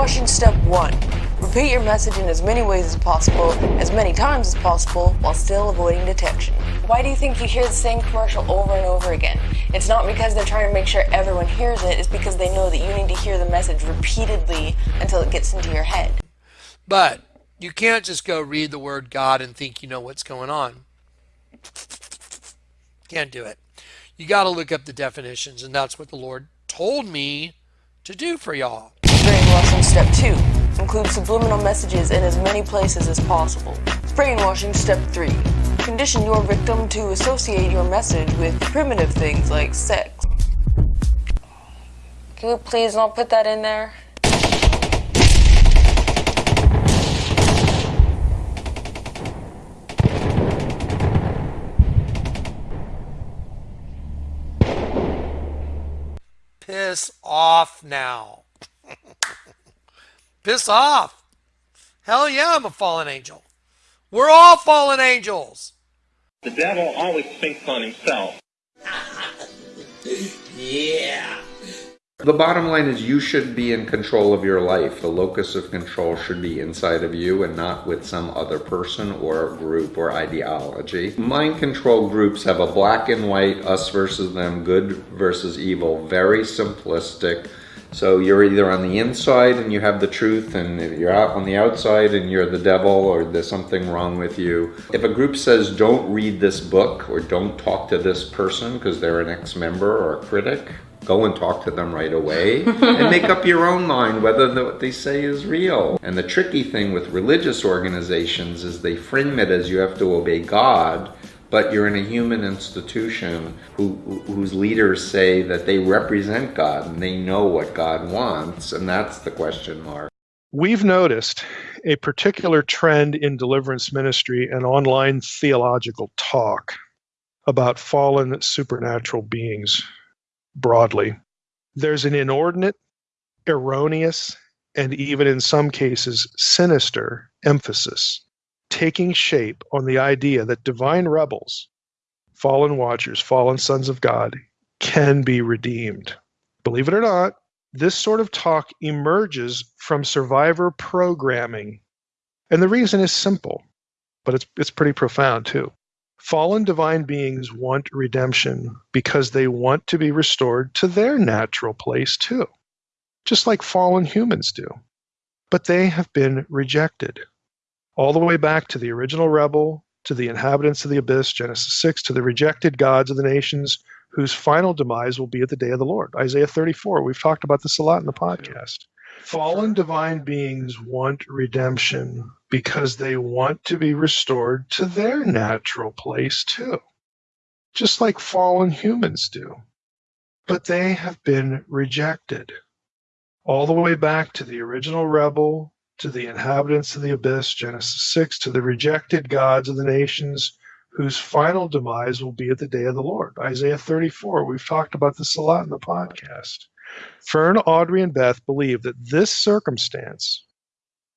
Brainwashing step one. Repeat your message in as many ways as possible, as many times as possible, while still avoiding detection. Why do you think you hear the same commercial over and over again? It's not because they're trying to make sure everyone hears it, it's because they know that you need to hear the message repeatedly until it gets into your head. But you can't just go read the word God and think you know what's going on. Can't do it. You got to look up the definitions, and that's what the Lord told me to do for y'all. Step two. Include subliminal messages in as many places as possible. Brainwashing step three. Condition your victim to associate your message with primitive things like sex. Can you please not put that in there? Piss off now. Piss off. Hell yeah, I'm a fallen angel. We're all fallen angels. The devil always thinks on himself. yeah. The bottom line is you should be in control of your life. The locus of control should be inside of you and not with some other person or group or ideology. Mind control groups have a black and white, us versus them, good versus evil, very simplistic. So you're either on the inside and you have the truth and you're out on the outside and you're the devil or there's something wrong with you. If a group says don't read this book or don't talk to this person because they're an ex-member or a critic, go and talk to them right away and make up your own mind whether the, what they say is real. And the tricky thing with religious organizations is they frame it as you have to obey God, but you're in a human institution who, whose leaders say that they represent God and they know what God wants, and that's the question mark. We've noticed a particular trend in deliverance ministry and online theological talk about fallen supernatural beings broadly. There's an inordinate, erroneous, and even in some cases sinister emphasis taking shape on the idea that divine rebels, fallen watchers, fallen sons of God, can be redeemed. Believe it or not, this sort of talk emerges from survivor programming. And the reason is simple, but it's, it's pretty profound too. Fallen divine beings want redemption because they want to be restored to their natural place too, just like fallen humans do. But they have been rejected. All the way back to the original rebel, to the inhabitants of the abyss, Genesis 6, to the rejected gods of the nations whose final demise will be at the day of the Lord. Isaiah 34. We've talked about this a lot in the podcast. Fallen divine beings want redemption because they want to be restored to their natural place too, just like fallen humans do. But they have been rejected. All the way back to the original rebel, to the inhabitants of the abyss, Genesis 6, to the rejected gods of the nations whose final demise will be at the day of the Lord. Isaiah 34. We've talked about this a lot in the podcast. Fern, Audrey, and Beth believe that this circumstance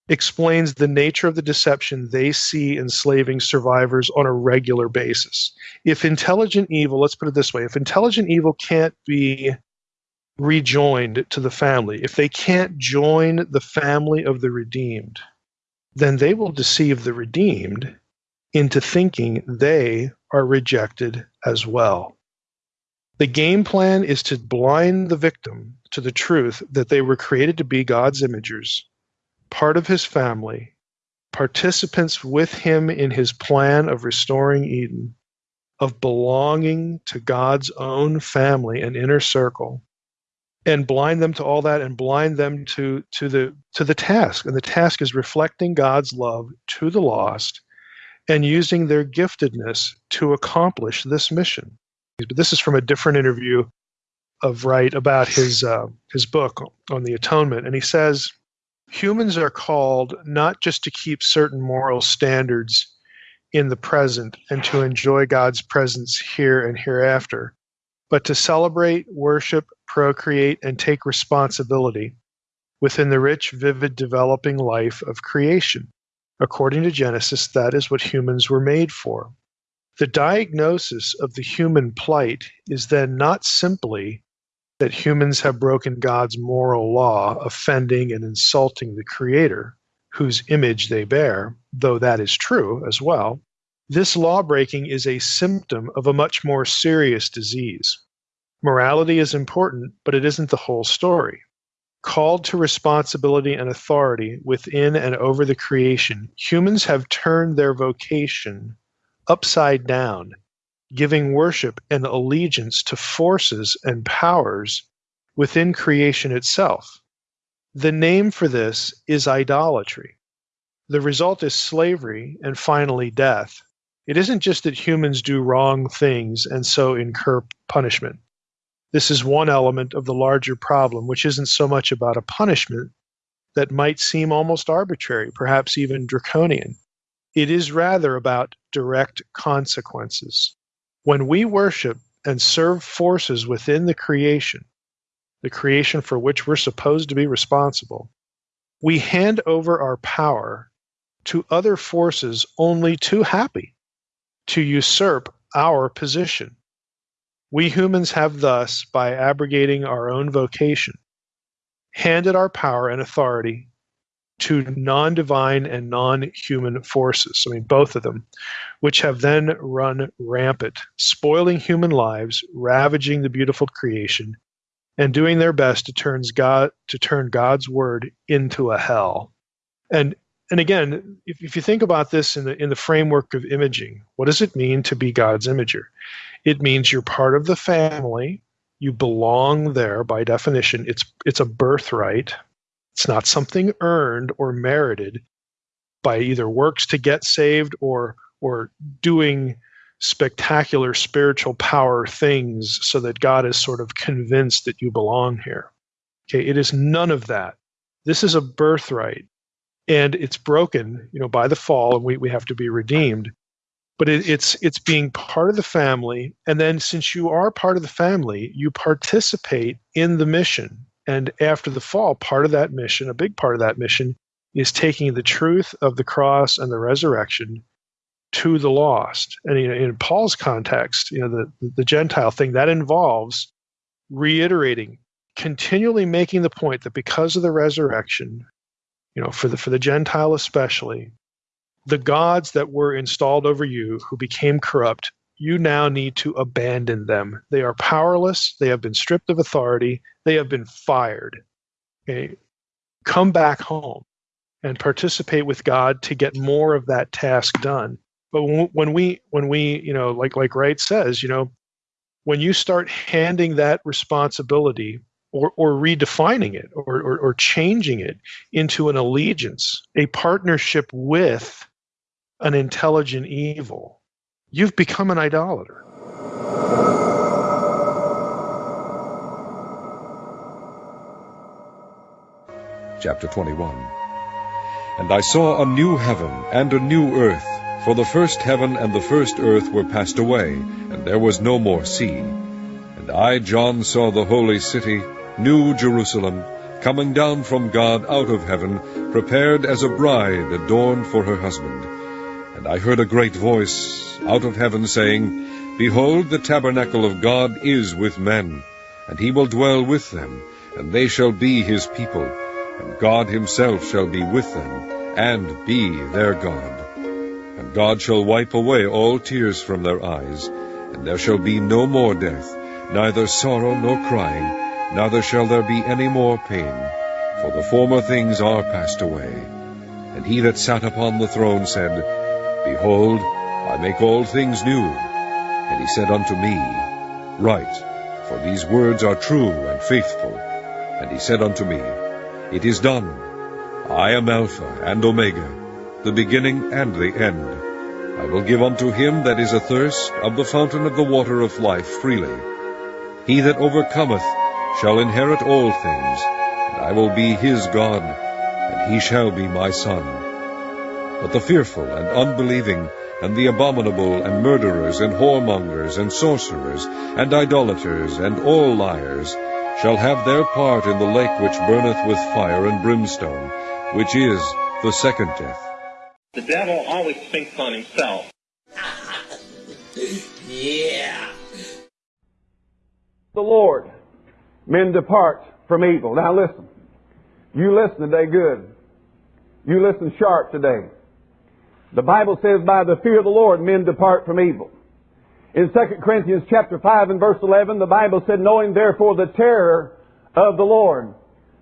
explains the nature of the deception they see enslaving survivors on a regular basis. If intelligent evil, let's put it this way, if intelligent evil can't be rejoined to the family, if they can't join the family of the redeemed, then they will deceive the redeemed into thinking they are rejected as well. The game plan is to blind the victim to the truth that they were created to be God's imagers part of his family, participants with him in his plan of restoring Eden, of belonging to God's own family and inner circle, and blind them to all that and blind them to, to the to the task. And the task is reflecting God's love to the lost and using their giftedness to accomplish this mission. But this is from a different interview of Wright about his uh, his book on the atonement, and he says humans are called not just to keep certain moral standards in the present and to enjoy God's presence here and hereafter, but to celebrate, worship, procreate, and take responsibility within the rich, vivid, developing life of creation. According to Genesis, that is what humans were made for. The diagnosis of the human plight is then not simply that humans have broken God's moral law, offending and insulting the Creator, whose image they bear, though that is true as well, this law breaking is a symptom of a much more serious disease. Morality is important, but it isn't the whole story. Called to responsibility and authority within and over the creation, humans have turned their vocation upside down, giving worship and allegiance to forces and powers within creation itself. The name for this is idolatry. The result is slavery and finally death. It isn't just that humans do wrong things and so incur punishment. This is one element of the larger problem, which isn't so much about a punishment that might seem almost arbitrary, perhaps even draconian. It is rather about direct consequences. When we worship and serve forces within the creation, the creation for which we're supposed to be responsible, we hand over our power to other forces only too happy to usurp our position. We humans have thus, by abrogating our own vocation, handed our power and authority to non divine and non human forces, I mean, both of them, which have then run rampant, spoiling human lives, ravaging the beautiful creation, and doing their best to, turns God, to turn God's word into a hell. And and again, if, if you think about this in the in the framework of imaging, what does it mean to be God's imager? It means you're part of the family. You belong there by definition. It's it's a birthright. It's not something earned or merited by either works to get saved or or doing spectacular spiritual power things so that God is sort of convinced that you belong here. Okay, it is none of that. This is a birthright and it's broken, you know, by the fall and we, we have to be redeemed but it, it's it's being part of the family. And then since you are part of the family you participate in the mission. And after the fall part of that mission a big part of that mission is taking the truth of the cross and the resurrection to the lost. And you know, in paul's context you know the, the gentile thing that involves reiterating continually making the point that because of the resurrection you know for the for the gentile especially the gods that were installed over you who became corrupt, you now need to abandon them. They are powerless. They have been stripped of authority. They have been fired. Okay? Come back home and participate with God to get more of that task done. But when we, when we, you know, like like Wright says, you know, when you start handing that responsibility or, or redefining it or, or, or changing it into an allegiance, a partnership with an intelligent evil, you've become an idolater. Chapter 21 And I saw a new heaven and a new earth, for the first heaven and the first earth were passed away, and there was no more sea. And I, John, saw the holy city, New Jerusalem, coming down from God out of heaven, prepared as a bride adorned for her husband. And I heard a great voice out of heaven saying, Behold, the tabernacle of God is with men, and he will dwell with them, and they shall be his people, and God himself shall be with them, and be their God. And God shall wipe away all tears from their eyes, and there shall be no more death, neither sorrow nor crying, neither shall there be any more pain, for the former things are passed away. And he that sat upon the throne said, Behold, I make all things new. And he said unto me, Write, for these words are true and faithful. And he said unto me, It is done. I am Alpha and Omega, the beginning and the end. I will give unto him that is athirst of the fountain of the water of life freely. He that overcometh shall inherit all things, and I will be his God, and he shall be my son. But the fearful and unbelieving, and the abominable, and murderers, and whoremongers, and sorcerers, and idolaters, and all liars, shall have their part in the lake which burneth with fire and brimstone, which is the second death. The devil always thinks on himself. yeah. The Lord men depart from evil. Now listen. You listen today good. You listen sharp today. The Bible says, by the fear of the Lord, men depart from evil. In 2 Corinthians chapter 5 and verse 11, the Bible said, knowing therefore the terror of the Lord,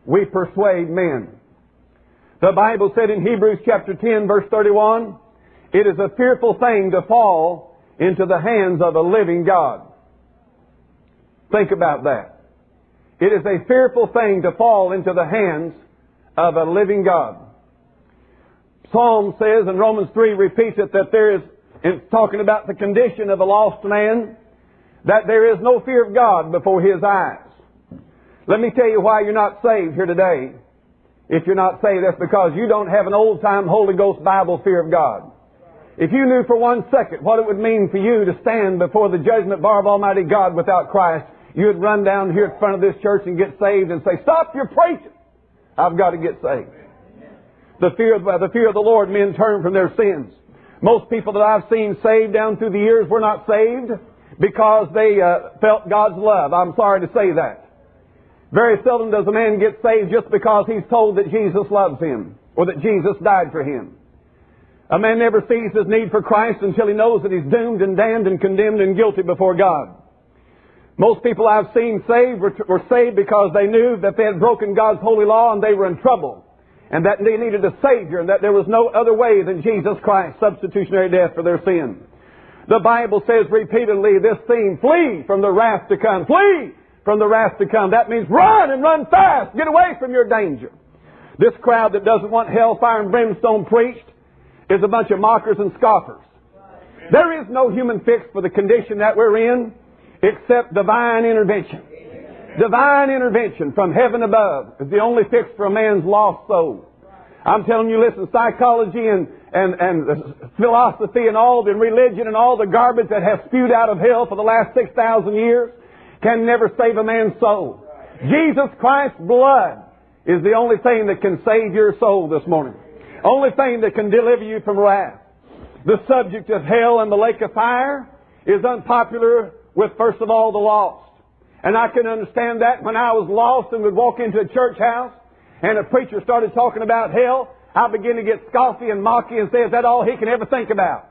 we persuade men. The Bible said in Hebrews chapter 10 verse 31, it is a fearful thing to fall into the hands of a living God. Think about that. It is a fearful thing to fall into the hands of a living God. Psalm says, and Romans 3 repeats it, that there is, in talking about the condition of a lost man, that there is no fear of God before his eyes. Let me tell you why you're not saved here today. If you're not saved, that's because you don't have an old time Holy Ghost Bible fear of God. If you knew for one second what it would mean for you to stand before the judgment bar of Almighty God without Christ, you'd run down here in front of this church and get saved and say, Stop your preaching! I've got to get saved. The fear, of, the fear of the Lord, men turn from their sins. Most people that I've seen saved down through the years were not saved because they uh, felt God's love. I'm sorry to say that. Very seldom does a man get saved just because he's told that Jesus loves him or that Jesus died for him. A man never sees his need for Christ until he knows that he's doomed and damned and condemned and guilty before God. Most people I've seen saved were, were saved because they knew that they had broken God's holy law and they were in trouble and that they needed a Savior, and that there was no other way than Jesus Christ, substitutionary death for their sin. The Bible says repeatedly this theme, flee from the wrath to come. Flee from the wrath to come. That means run and run fast. Get away from your danger. This crowd that doesn't want hellfire and brimstone preached is a bunch of mockers and scoffers. There is no human fix for the condition that we're in except divine intervention. Divine intervention from heaven above is the only fix for a man's lost soul. I'm telling you, listen, psychology and, and, and philosophy and all the religion and all the garbage that has spewed out of hell for the last 6,000 years can never save a man's soul. Jesus Christ's blood is the only thing that can save your soul this morning. Only thing that can deliver you from wrath. The subject of hell and the lake of fire is unpopular with, first of all, the lost. And I can understand that when I was lost and would walk into a church house and a preacher started talking about hell, I began to get scoffy and mocky and say, is that all he can ever think about?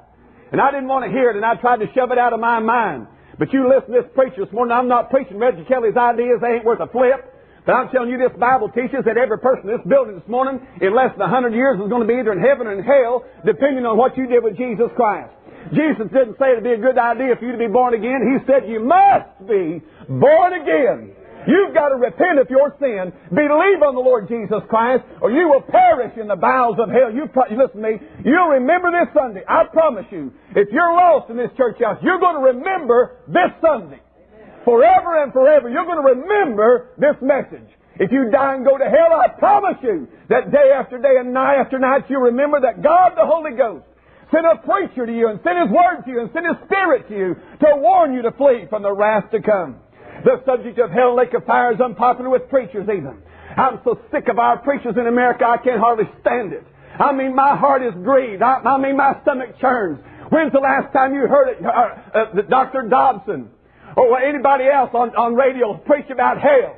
And I didn't want to hear it and I tried to shove it out of my mind. But you listen to this preacher this morning, I'm not preaching Reggie Kelly's ideas, they ain't worth a flip. But I'm telling you, this Bible teaches that every person in this building this morning, in less than 100 years, is going to be either in heaven or in hell, depending on what you did with Jesus Christ. Jesus didn't say it'd be a good idea for you to be born again. He said you must be born again. You've got to repent of your sin, believe on the Lord Jesus Christ, or you will perish in the bowels of hell. You, pro- listen to me. You'll remember this Sunday. I promise you. If you're lost in this church house, you're going to remember this Sunday. Forever and forever, you're going to remember this message. If you die and go to hell, I promise you that day after day and night after night, you remember that God the Holy Ghost sent a preacher to you and sent His Word to you and sent His Spirit to you to warn you to flee from the wrath to come. The subject of hell lake of fire is unpopular with preachers even. I'm so sick of our preachers in America, I can't hardly stand it. I mean, my heart is grieved. I, I mean, my stomach churns. When's the last time you heard it, uh, uh, Dr. Dobson or anybody else on, on radio preach about hell?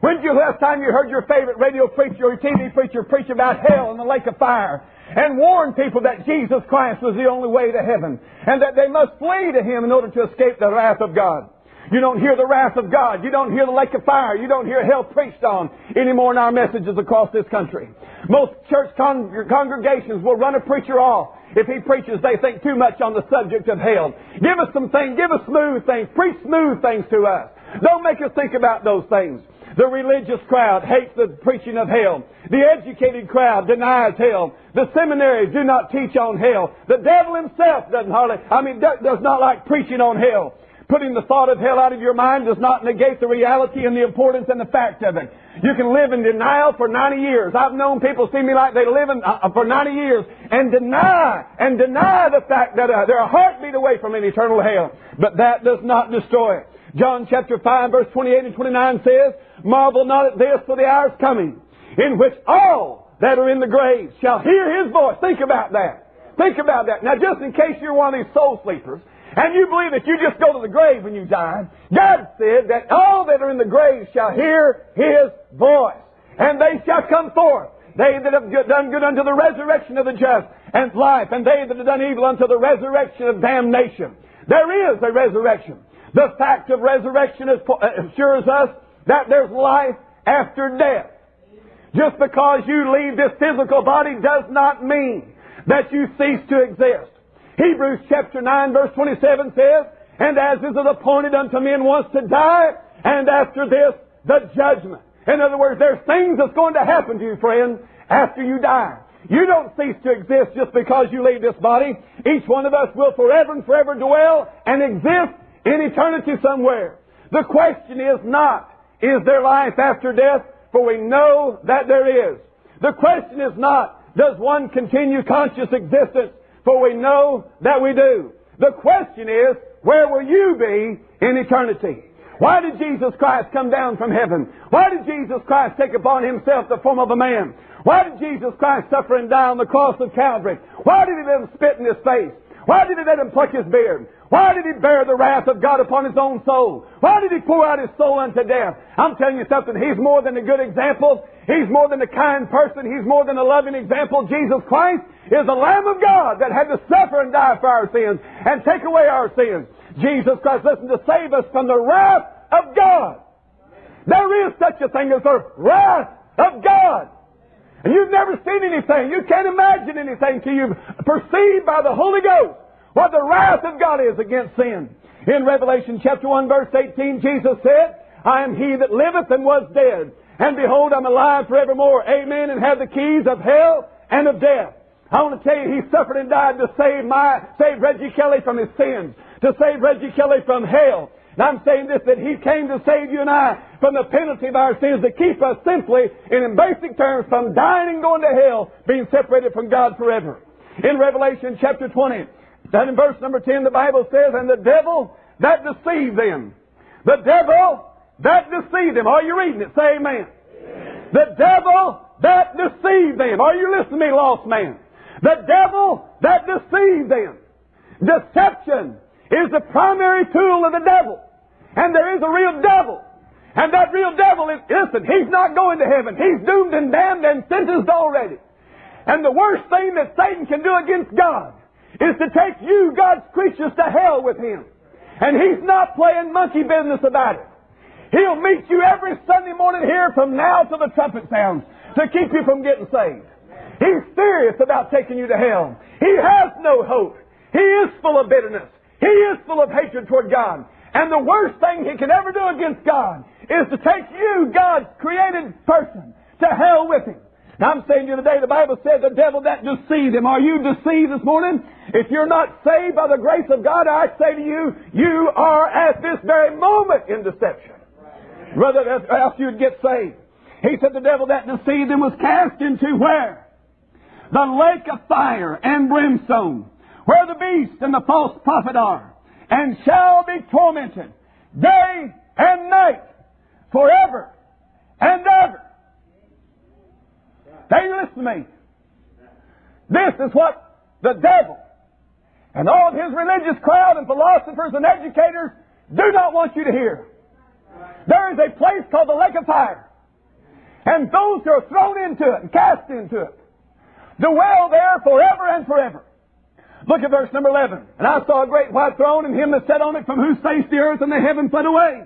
When's the last time you heard your favorite radio preacher or TV preacher preach about hell and the lake of fire and warn people that Jesus Christ was the only way to heaven and that they must flee to Him in order to escape the wrath of God. You don't hear the wrath of God. You don't hear the lake of fire. You don't hear hell preached on anymore in our messages across this country. Most church con- congregations will run a preacher off if he preaches they think too much on the subject of hell. Give us some things. Give us smooth things. Preach smooth things to us. Don't make us think about those things. The religious crowd hates the preaching of hell. The educated crowd denies hell. The seminaries do not teach on hell. The devil himself doesn't hardly, I mean, does not like preaching on hell. Putting the thought of hell out of your mind does not negate the reality and the importance and the fact of it. You can live in denial for 90 years. I've known people see me like they live in, uh, for 90 years and deny, and deny the fact that uh, they're a heartbeat away from an eternal hell. But that does not destroy it. John chapter 5 verse 28 and 29 says, Marvel not at this, for the hour is coming, in which all that are in the grave shall hear his voice. Think about that. Think about that. Now, just in case you're one of these soul sleepers, and you believe that you just go to the grave when you die, God said that all that are in the grave shall hear His voice, and they shall come forth. They that have done good unto the resurrection of the just and life, and they that have done evil unto the resurrection of damnation. There is a resurrection. The fact of resurrection uh, assures us that there's life after death. Just because you leave this physical body does not mean that you cease to exist. Hebrews chapter 9 verse 27 says, And as is it appointed unto men once to die, and after this, the judgment. In other words, there's things that's going to happen to you, friend, after you die. You don't cease to exist just because you leave this body. Each one of us will forever and forever dwell and exist in eternity somewhere. The question is not, is there life after death? For we know that there is. The question is not, does one continue conscious existence? For we know that we do. The question is, where will you be in eternity? Why did Jesus Christ come down from heaven? Why did Jesus Christ take upon himself the form of a man? Why did Jesus Christ suffer and die on the cross of Calvary? Why did he let him spit in his face? Why did he let him pluck his beard? Why did he bear the wrath of God upon his own soul? Why did he pour out his soul unto death? I'm telling you something. He's more than a good example. He's more than a kind person. He's more than a loving example. Jesus Christ is the Lamb of God that had to suffer and die for our sins and take away our sins. Jesus Christ, listen, to save us from the wrath of God. There is such a thing as the wrath of God. And you've never seen anything. You can't imagine anything till you've perceived by the Holy Ghost what the wrath of God is against sin. In Revelation chapter 1 verse 18, Jesus said, I am he that liveth and was dead. And behold, I'm alive forevermore. Amen. And have the keys of hell and of death. I want to tell you, he suffered and died to save my, save Reggie Kelly from his sins, to save Reggie Kelly from hell, and I'm saying this, that He came to save you and I from the penalty of our sins, to keep us simply, and in basic terms, from dying and going to hell, being separated from God forever. In Revelation chapter 20, that in verse number 10, the Bible says, And the devil that deceived them, the devil that deceived them. Are you reading it? Say amen. The devil that deceived them. Are you listening to me, lost man? The devil that deceived them. Deception is the primary tool of the devil. And there is a real devil. And that real devil is, listen, he's not going to heaven. He's doomed and damned and sentenced already. And the worst thing that Satan can do against God is to take you, God's creatures, to hell with him. And he's not playing monkey business about it. He'll meet you every Sunday morning here from now till the trumpet sounds to keep you from getting saved. He's serious about taking you to hell. He has no hope. He is full of bitterness. He is full of hatred toward God. And the worst thing he can ever do against God is to take you, God's created person, to hell with him. Now I'm saying to you today, the Bible says the devil that deceived him. Are you deceived this morning? If you're not saved by the grace of God, I say to you, you are at this very moment in deception. Rather else you'd get saved. He said the devil that deceived him was cast into where? The lake of fire and brimstone, where the beast and the false prophet are and shall be tormented day and night forever and ever. You listen to me. This is what the devil and all of his religious crowd and philosophers and educators do not want you to hear. There is a place called the lake of fire. And those who are thrown into it and cast into it dwell there forever and forever. Look at verse number 11. And I saw a great white throne and him that sat on it from whose face the earth and the heaven fled away.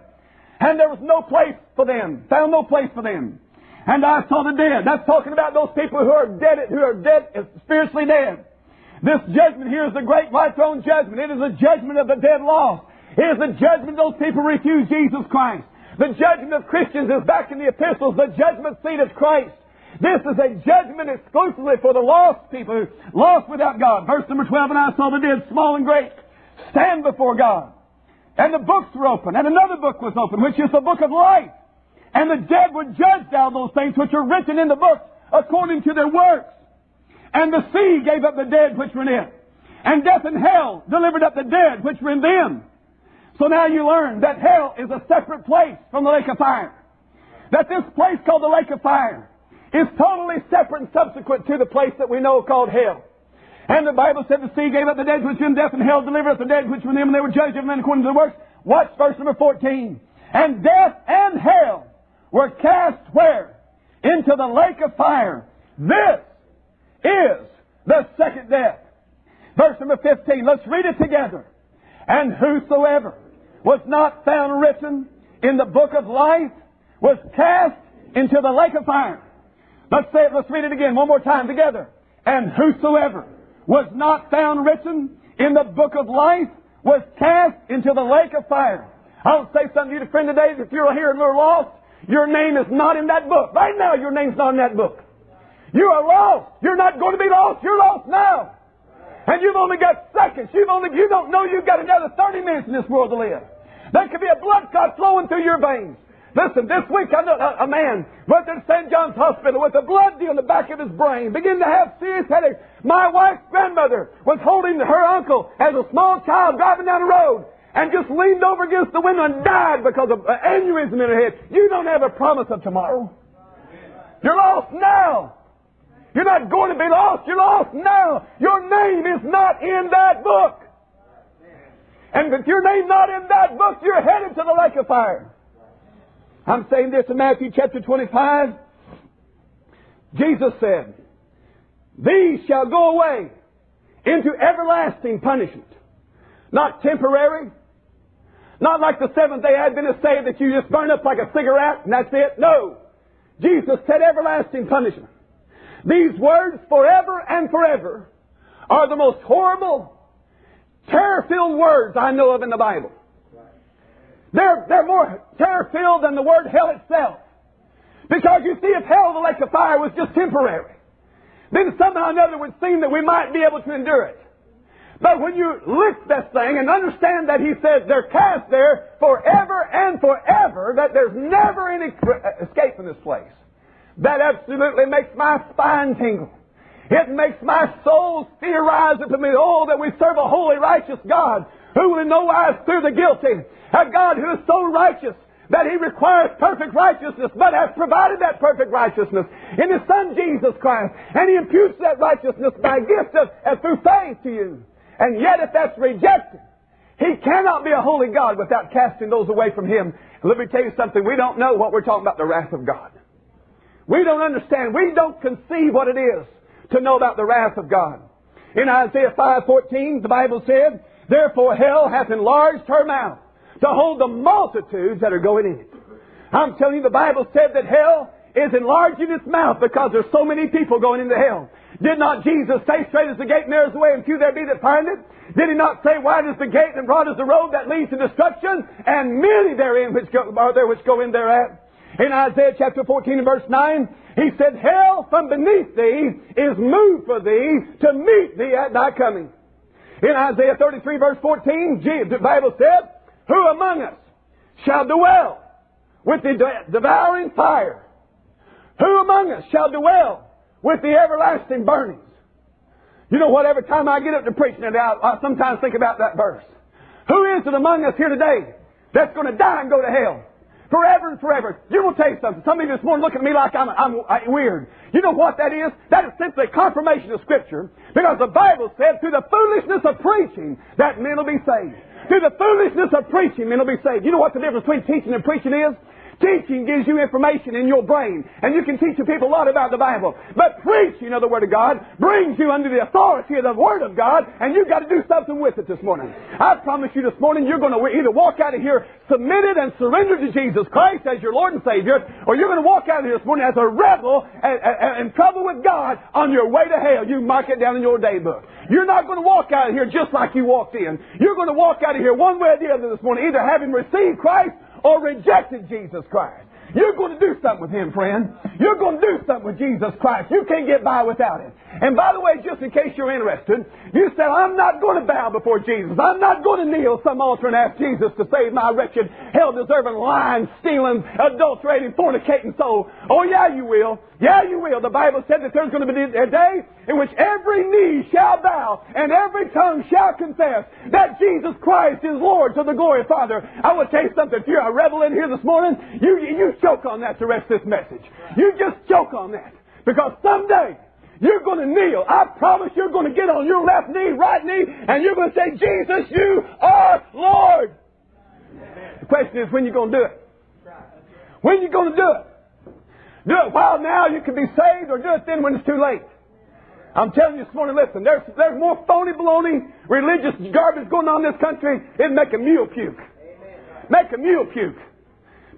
And there was no place for them. Found no place for them. And I saw the dead. That's talking about those people who are dead, who are dead, spiritually dead. This judgment here is the great white throne judgment. It is a judgment of the dead lost. Is the judgment those people refuse Jesus Christ. The judgment of Christians is back in the epistles, the judgment seat of Christ. This is a judgment exclusively for the lost people, lost without God. Verse number 12, and I saw the dead, small and great, stand before God. And the books were open, and another book was open, which is the book of life. And the dead were judged out of those things which are written in the book according to their works. And the sea gave up the dead which were in it. And death and hell delivered up the dead which were in them. So now you learn that hell is a separate place from the lake of fire. That this place called the lake of fire is totally separate and subsequent to the place that we know called hell. And the Bible said the sea gave up the dead which were in death, and hell delivered up the dead which were in them, and they were judged of men according to their works. Watch verse number 14. And death and hell were cast where? Into the lake of fire. This is the second death. Verse number 15. Let's read it together. And whosoever was not found written in the book of life was cast into the lake of fire. Let's say it, let's read it again one more time together. And whosoever was not found written in the book of life was cast into the lake of fire. I'll say something to you, friend, today. If you're here and you're lost, your name is not in that book. Right now, your name's not in that book. You are lost. You're not going to be lost. You're lost now. And you've only got seconds. You've only, you don't know you've got another 30 minutes in this world to live. There could be a blood clot flowing through your veins. Listen, this week I know a, man went to St. John's Hospital with a blood deal in the back of his brain, began to have serious headaches. My wife's grandmother was holding her uncle as a small child driving down the road and just leaned over against the window and died because of an aneurysm in her head. You don't have a promise of tomorrow. You're lost now. You're not going to be lost. You're lost now. Your name is not in that book. And if your name's not in that book, you're headed to the lake of fire. I'm saying this in Matthew chapter 25. Jesus said, These shall go away into everlasting punishment. Not temporary. Not like the Seventh day Adventists say that you just burn up like a cigarette and that's it. No. Jesus said everlasting punishment. These words, forever and forever, are the most horrible, terror filled words I know of in the Bible. They're, they're more terror filled than the word hell itself. Because you see, if hell, the lake of fire, was just temporary, then somehow or another would seem that we might be able to endure it. But when you lift this thing and understand that he says they're cast there forever and forever, that there's never any escape from this place, that absolutely makes my spine tingle. It makes my soul fear rise me. Oh, that we serve a holy, righteous God who will in no wise clear the guilty. A God who is so righteous that He requires perfect righteousness, but has provided that perfect righteousness in His Son Jesus Christ. And He imputes that righteousness by gift of, and through faith to you. And yet if that's rejected, He cannot be a holy God without casting those away from Him. And let me tell you something, we don't know what we're talking about the wrath of God. We don't understand. We don't conceive what it is to know about the wrath of God. In Isaiah 5:14, the Bible said, Therefore hell hath enlarged her mouth to hold the multitudes that are going in. I'm telling you, the Bible said that hell is enlarging its mouth because there's so many people going into hell. Did not Jesus say, straight is the gate and there is the way and few there be that find it? Did he not say, wide is the gate and broad is the road that leads to destruction and many therein which go, are there which go in thereat? In Isaiah chapter 14 and verse 9, he said, Hell from beneath thee is moved for thee to meet thee at thy coming. In Isaiah 33 verse 14, the Bible said, Who among us shall dwell with the devouring fire? Who among us shall dwell with the everlasting burnings? You know what? Every time I get up to preaching it out, I sometimes think about that verse. Who is it among us here today that's going to die and go to hell? Forever and forever. You will tell you something. Some of you this morning looking at me like I'm, I'm, I'm weird. You know what that is? That is simply confirmation of Scripture. Because the Bible said, through the foolishness of preaching, that men will be saved. Through the foolishness of preaching, men will be saved. You know what the difference between teaching and preaching is? Teaching gives you information in your brain, and you can teach the people a lot about the Bible. But preaching of the Word of God brings you under the authority of the Word of God, and you've got to do something with it this morning. I promise you this morning you're going to either walk out of here submitted and surrendered to Jesus Christ as your Lord and Savior, or you're going to walk out of here this morning as a rebel and, and, in trouble with God on your way to hell. You mark it down in your day book. You're not going to walk out of here just like you walked in. You're going to walk out of here one way or the other this morning, either having received Christ or rejected Jesus Christ. You're going to do something with Him, friend. You're going to do something with Jesus Christ. You can't get by without Him. And by the way, just in case you're interested, you said, I'm not going to bow before Jesus. I'm not going to kneel some altar and ask Jesus to save my wretched, hell-deserving, lying, stealing, adulterating, fornicating soul. Oh, yeah, you will. Yeah, you will. The Bible said that there's going to be a day in which every knee shall bow and every tongue shall confess that Jesus Christ is Lord to the glory of Father. I will tell you something. If you're a rebel in here this morning, you, you choke on that to rest this message. You just choke on that. Because someday You're going to kneel. I promise you're going to get on your left knee, right knee, and you're going to say, Jesus, you are Lord. The question is, when you going to do it? When you going to do it? Do it while now you can be saved, or do it then when it's too late. I'm telling you this morning, listen, there's, there's more phony baloney, religious garbage going on in this country, it'd make a mule puke. Make a mule puke.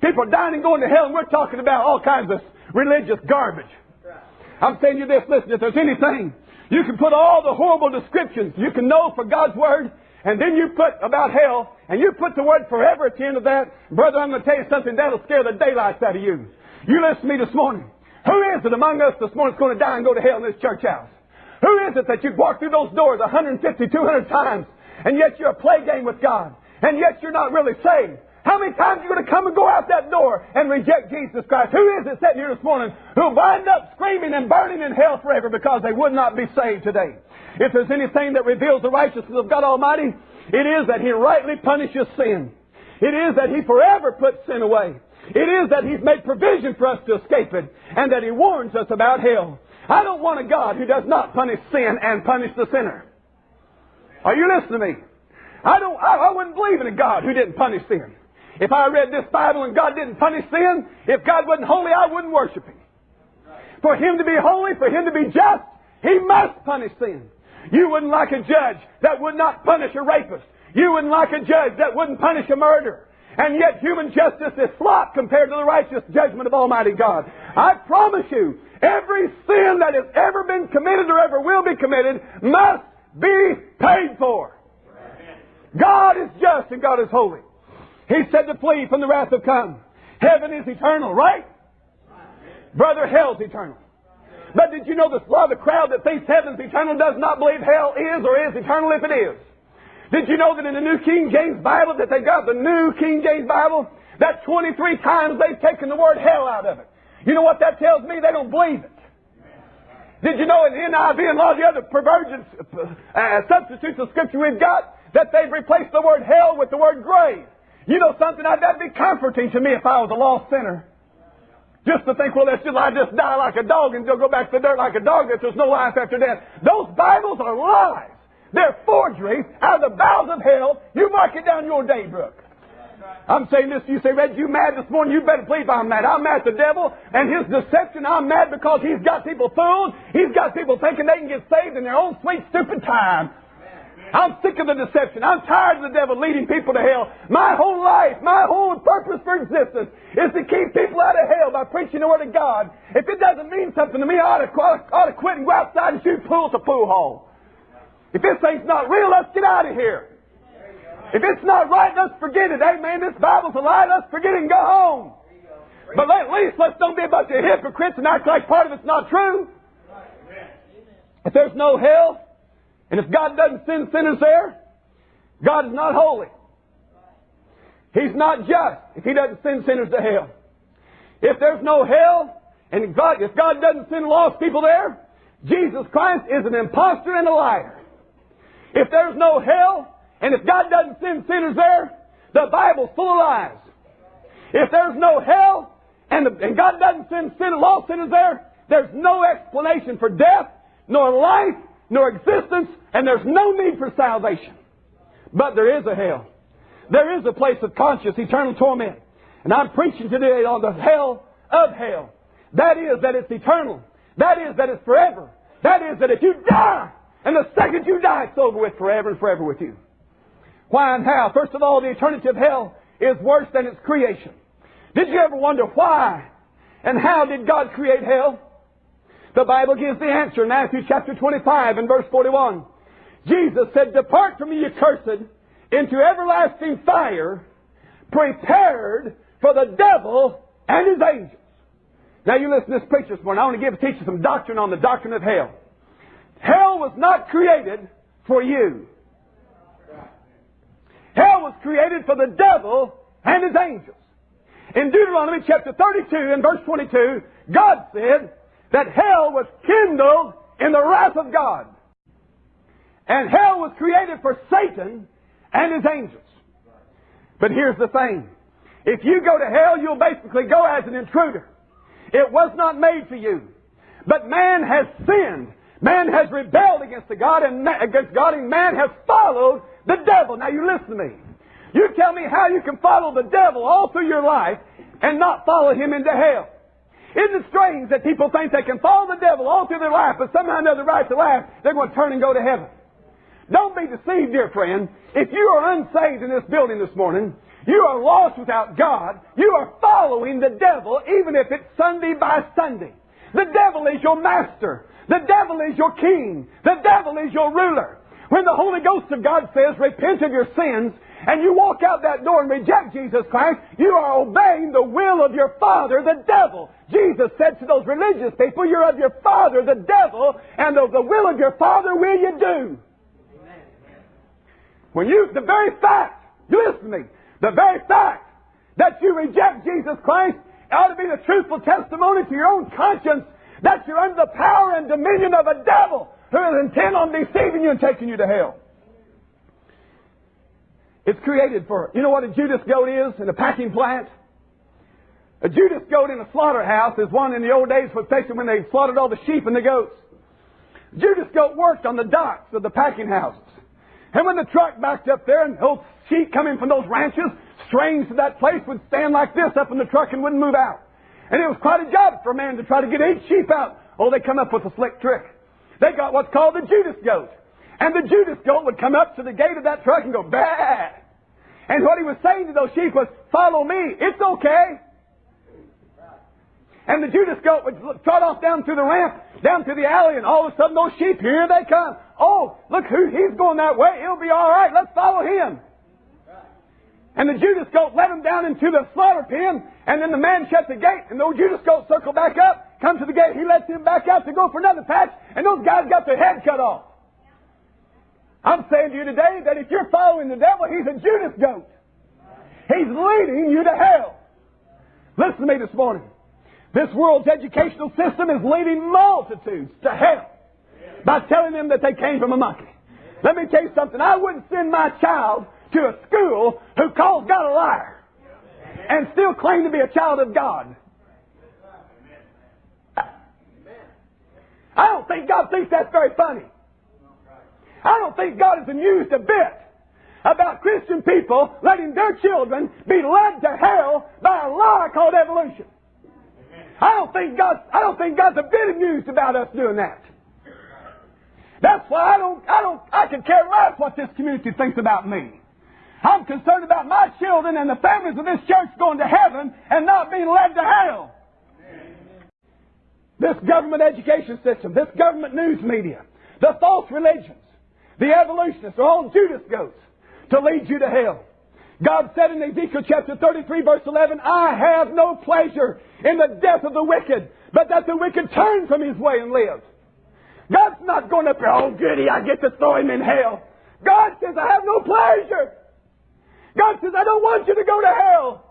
People are dying and going to hell, and we're talking about all kinds of religious garbage. I'm saying you this, listen, if there's anything, you can put all the horrible descriptions you can know for God's Word, and then you put about hell, and you put the word forever at the end of that, brother, I'm going to tell you something that'll scare the daylights out of you. You listen to me this morning. Who is it among us this morning that's going to die and go to hell in this church house? Who is it that you've walked through those doors 150, 200 times, and yet you're a play game with God, and yet you're not really saved? How many times are you going to come and go out that door and reject Jesus Christ? Who is it sitting here this morning who'll wind up screaming and burning in hell forever because they would not be saved today? If there's anything that reveals the righteousness of God Almighty, it is that He rightly punishes sin. It is that He forever puts sin away. It is that He's made provision for us to escape it, and that He warns us about hell. I don't want a God who does not punish sin and punish the sinner. Are you listening to me? I don't. I, I wouldn't believe in a God who didn't punish sin. If I read this Bible and God didn't punish sin, if God wasn't holy, I wouldn't worship Him. For Him to be holy, for Him to be just, He must punish sin. You wouldn't like a judge that would not punish a rapist. You wouldn't like a judge that wouldn't punish a murderer. And yet human justice is slop compared to the righteous judgment of Almighty God. I promise you, every sin that has ever been committed or ever will be committed must be paid for. God is just and God is holy. He said to flee from the wrath of come. Heaven is eternal, right? Brother, hell's eternal. But did you know the, lot of the crowd that thinks heaven's eternal does not believe hell is or is eternal if it is? Did you know that in the New King James Bible that they got the New King James Bible? That 23 times they've taken the word hell out of it. You know what that tells me? They don't believe it. Did you know in the NIV and a lot of the other perversions, uh, substitutes of Scripture we've got, that they've replaced the word hell with the word grave? You know something? That'd be comforting to me if I was a lost sinner. Just to think, well, that's just, I just die like a dog and go back to the dirt like a dog that there's no life after death. Those Bibles are lies. They're forgeries out of the bowels of hell. You mark it down your daybook. I'm saying this, you say, Red, you mad this morning? You better believe I'm mad. I'm mad at the devil and his deception. I'm mad because he's got people fooled. He's got people thinking they can get saved in their own sweet, stupid time. I'm sick of the deception. I'm tired of the devil leading people to hell. My whole life, my whole purpose for existence is to keep people out of hell by preaching the Word of God. If it doesn't mean something to me, I ought to, ought to quit and go outside and shoot pool to pool hall. If this thing's not real, let's get out of here. If it's not right, let's forget it. Amen. This Bible's a lie. Let's forget it and go home. But at least let's don't be a bunch of hypocrites and act like part of it's not true. If there's no hell, and if God doesn't send sinners there, God is not holy. He's not just if He doesn't send sinners to hell. If there's no hell, and God, if God doesn't send lost people there, Jesus Christ is an impostor and a liar. If there's no hell, and if God doesn't send sinners there, the Bible's full of lies. If there's no hell, and, the, and God doesn't send sin, lost sinners there, there's no explanation for death, nor life, nor existence, and there's no need for salvation. But there is a hell. There is a place of conscious eternal torment. And I'm preaching today on the hell of hell. That is that it's eternal. That is that it's forever. That is that if you die, and the second you die, it's over with forever and forever with you. Why and how? First of all, the eternity of hell is worse than its creation. Did you ever wonder why and how did God create hell? The Bible gives the answer in Matthew chapter 25 and verse 41. Jesus said, Depart from me, you cursed, into everlasting fire, prepared for the devil and his angels. Now you listen to this preacher this morning. I want to give teach you some doctrine on the doctrine of hell. Hell was not created for you. Hell was created for the devil and his angels. In Deuteronomy chapter 32 and verse 22, God said, that hell was kindled in the wrath of God. And hell was created for Satan and his angels. But here's the thing. If you go to hell, you'll basically go as an intruder. It was not made for you. But man has sinned. Man has rebelled against the God and ma- against God, and man has followed the devil. Now you listen to me. You tell me how you can follow the devil all through your life and not follow him into hell. Isn't it strange that people think they can follow the devil all through their life, but somehow or another right to life, they're going to turn and go to heaven? Don't be deceived, dear friend. If you are unsaved in this building this morning, you are lost without God. You are following the devil, even if it's Sunday by Sunday. The devil is your master. The devil is your king. The devil is your ruler. When the Holy Ghost of God says, repent of your sins, and you walk out that door and reject Jesus Christ, you are obeying the will of your father, the devil. Jesus said to those religious people, you're of your father, the devil, and of the will of your father will you do. When you, the very fact, you listen to me, the very fact that you reject Jesus Christ ought to be the truthful testimony to your own conscience that you're under the power and dominion of a devil who is intent on deceiving you and taking you to hell. It's created for, you know what a Judas goat is in a packing plant? A Judas goat in a slaughterhouse is one in the old days, when they slaughtered all the sheep and the goats. Judas goat worked on the docks of the packing houses. And when the truck backed up there and those sheep coming from those ranches, strains to that place would stand like this up in the truck and wouldn't move out. And it was quite a job for a man to try to get eight sheep out. Oh, they come up with a slick trick. They got what's called the Judas goat. And the Judas goat would come up to the gate of that truck and go, bah! And what he was saying to those sheep was, follow me, it's okay. And the Judas goat would trot off down through the ramp, down through the alley, and all of a sudden those sheep, here they come. Oh, look who, he's going that way, it'll be alright, let's follow him. And the Judas goat led him down into the slaughter pen, and then the man shut the gate, and the Judas goat circled back up, come to the gate, he lets him back out to go for another patch, and those guys got their head cut off. I'm saying to you today that if you're following the devil, he's a Judas goat. He's leading you to hell. Listen to me this morning. This world's educational system is leading multitudes to hell by telling them that they came from a monkey. Let me tell you something. I wouldn't send my child to a school who calls God a liar and still claim to be a child of God. I don't think God thinks that's very funny. I don't think God is amused a bit about Christian people letting their children be led to hell by a lie called evolution. I don't think God I don't think God's a bit amused about us doing that. That's why I don't I don't I can care less what this community thinks about me. I'm concerned about my children and the families of this church going to heaven and not being led to hell. This government education system, this government news media, the false religions, the evolutionists are all Judas goats to lead you to hell. God said in Ezekiel chapter 33 verse 11, I have no pleasure in the death of the wicked, but that the wicked turn from his way and live. God's not going up there, oh goody, I get to throw him in hell. God says, I have no pleasure. God says, I don't want you to go to hell.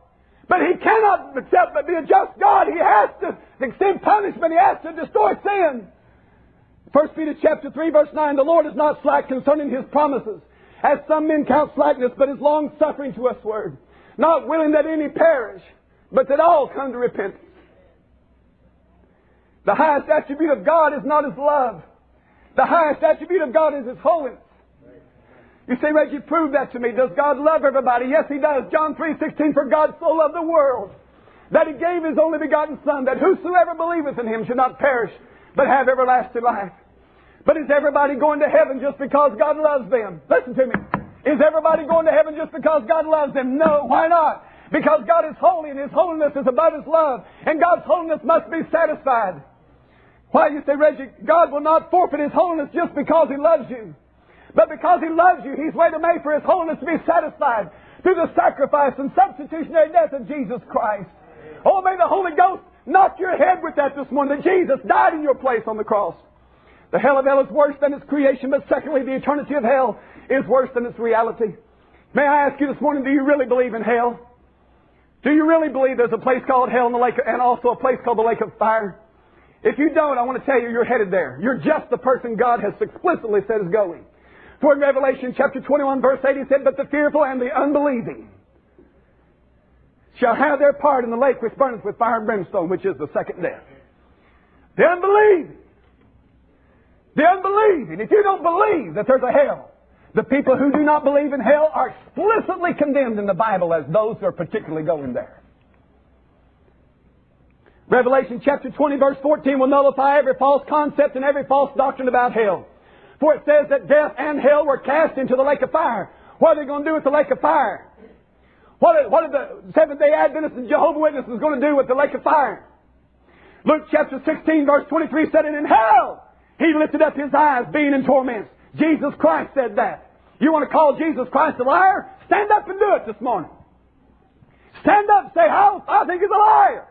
But He cannot accept but be a just God. He has to extend punishment. He has to destroy sin. 1 Peter chapter 3 verse 9, the Lord is not slack concerning His promises, as some men count slackness, but is long suffering to us word, not willing that any perish, but that all come to repentance. The highest attribute of God is not His love. The highest attribute of God is His holiness. You say, Reggie, prove that to me. Does God love everybody? Yes, He does. John 3.16, for God so loved the world that He gave His only begotten Son, that whosoever believeth in Him should not perish, but have everlasting life. But is everybody going to heaven just because God loves them? Listen to me. Is everybody going to heaven just because God loves them? No. Why not? Because God is holy and His holiness is above His love. And God's holiness must be satisfied. Why, you say, Reggie, God will not forfeit His holiness just because He loves you. But because He loves you, He's made for His holiness to be satisfied through the sacrifice and substitutionary death of Jesus Christ. Oh, may the Holy Ghost knock your head with that this morning, that Jesus died in your place on the cross. The hell of hell is worse than its creation, but secondly, the eternity of hell is worse than its reality. May I ask you this morning, do you really believe in hell? Do you really believe there's a place called hell in the lake, and also a place called the lake of fire? If you don't, I want to tell you, you're headed there. You're just the person God has explicitly said is going. For in Revelation chapter 21 verse 8 he said, But the fearful and the unbelieving shall have their part in the lake which burneth with fire and brimstone, which is the second death. The unbelieving. The unbelieving. If you don't believe that there's a hell, the people who do not believe in hell are explicitly condemned in the Bible as those who are particularly going there. Revelation chapter 20 verse 14 will nullify every false concept and every false doctrine about hell. For it says that death and hell were cast into the lake of fire. What are they going to do with the lake of fire? What are, what are the Seventh day Adventists and Jehovah Witnesses going to do with the lake of fire? Luke chapter 16 verse 23 said, And in hell he lifted up his eyes being in torments. Jesus Christ said that. You want to call Jesus Christ a liar? Stand up and do it this morning. Stand up and say, I, I think he's a liar.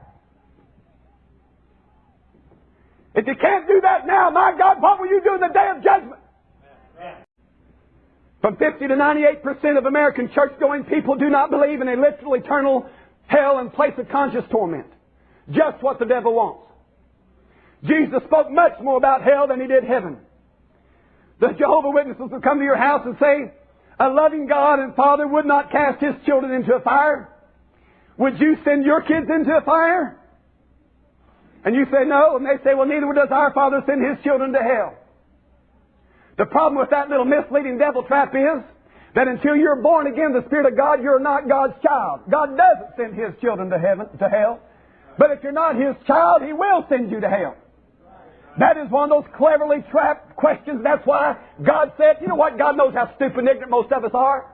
If you can't do that now, my God, what will you do in the day of judgment? From 50 to 98% of American church-going people do not believe in a literal eternal hell and place of conscious torment. Just what the devil wants. Jesus spoke much more about hell than he did heaven. The Jehovah Witnesses will come to your house and say, a loving God and Father would not cast His children into a fire. Would you send your kids into a fire? And you say no, and they say, well, neither does our Father send His children to hell. The problem with that little misleading devil trap is that until you're born again, the Spirit of God, you're not God's child. God doesn't send His children to heaven, to hell. But if you're not His child, He will send you to hell. That is one of those cleverly trapped questions. That's why God said, you know what? God knows how stupid and ignorant most of us are.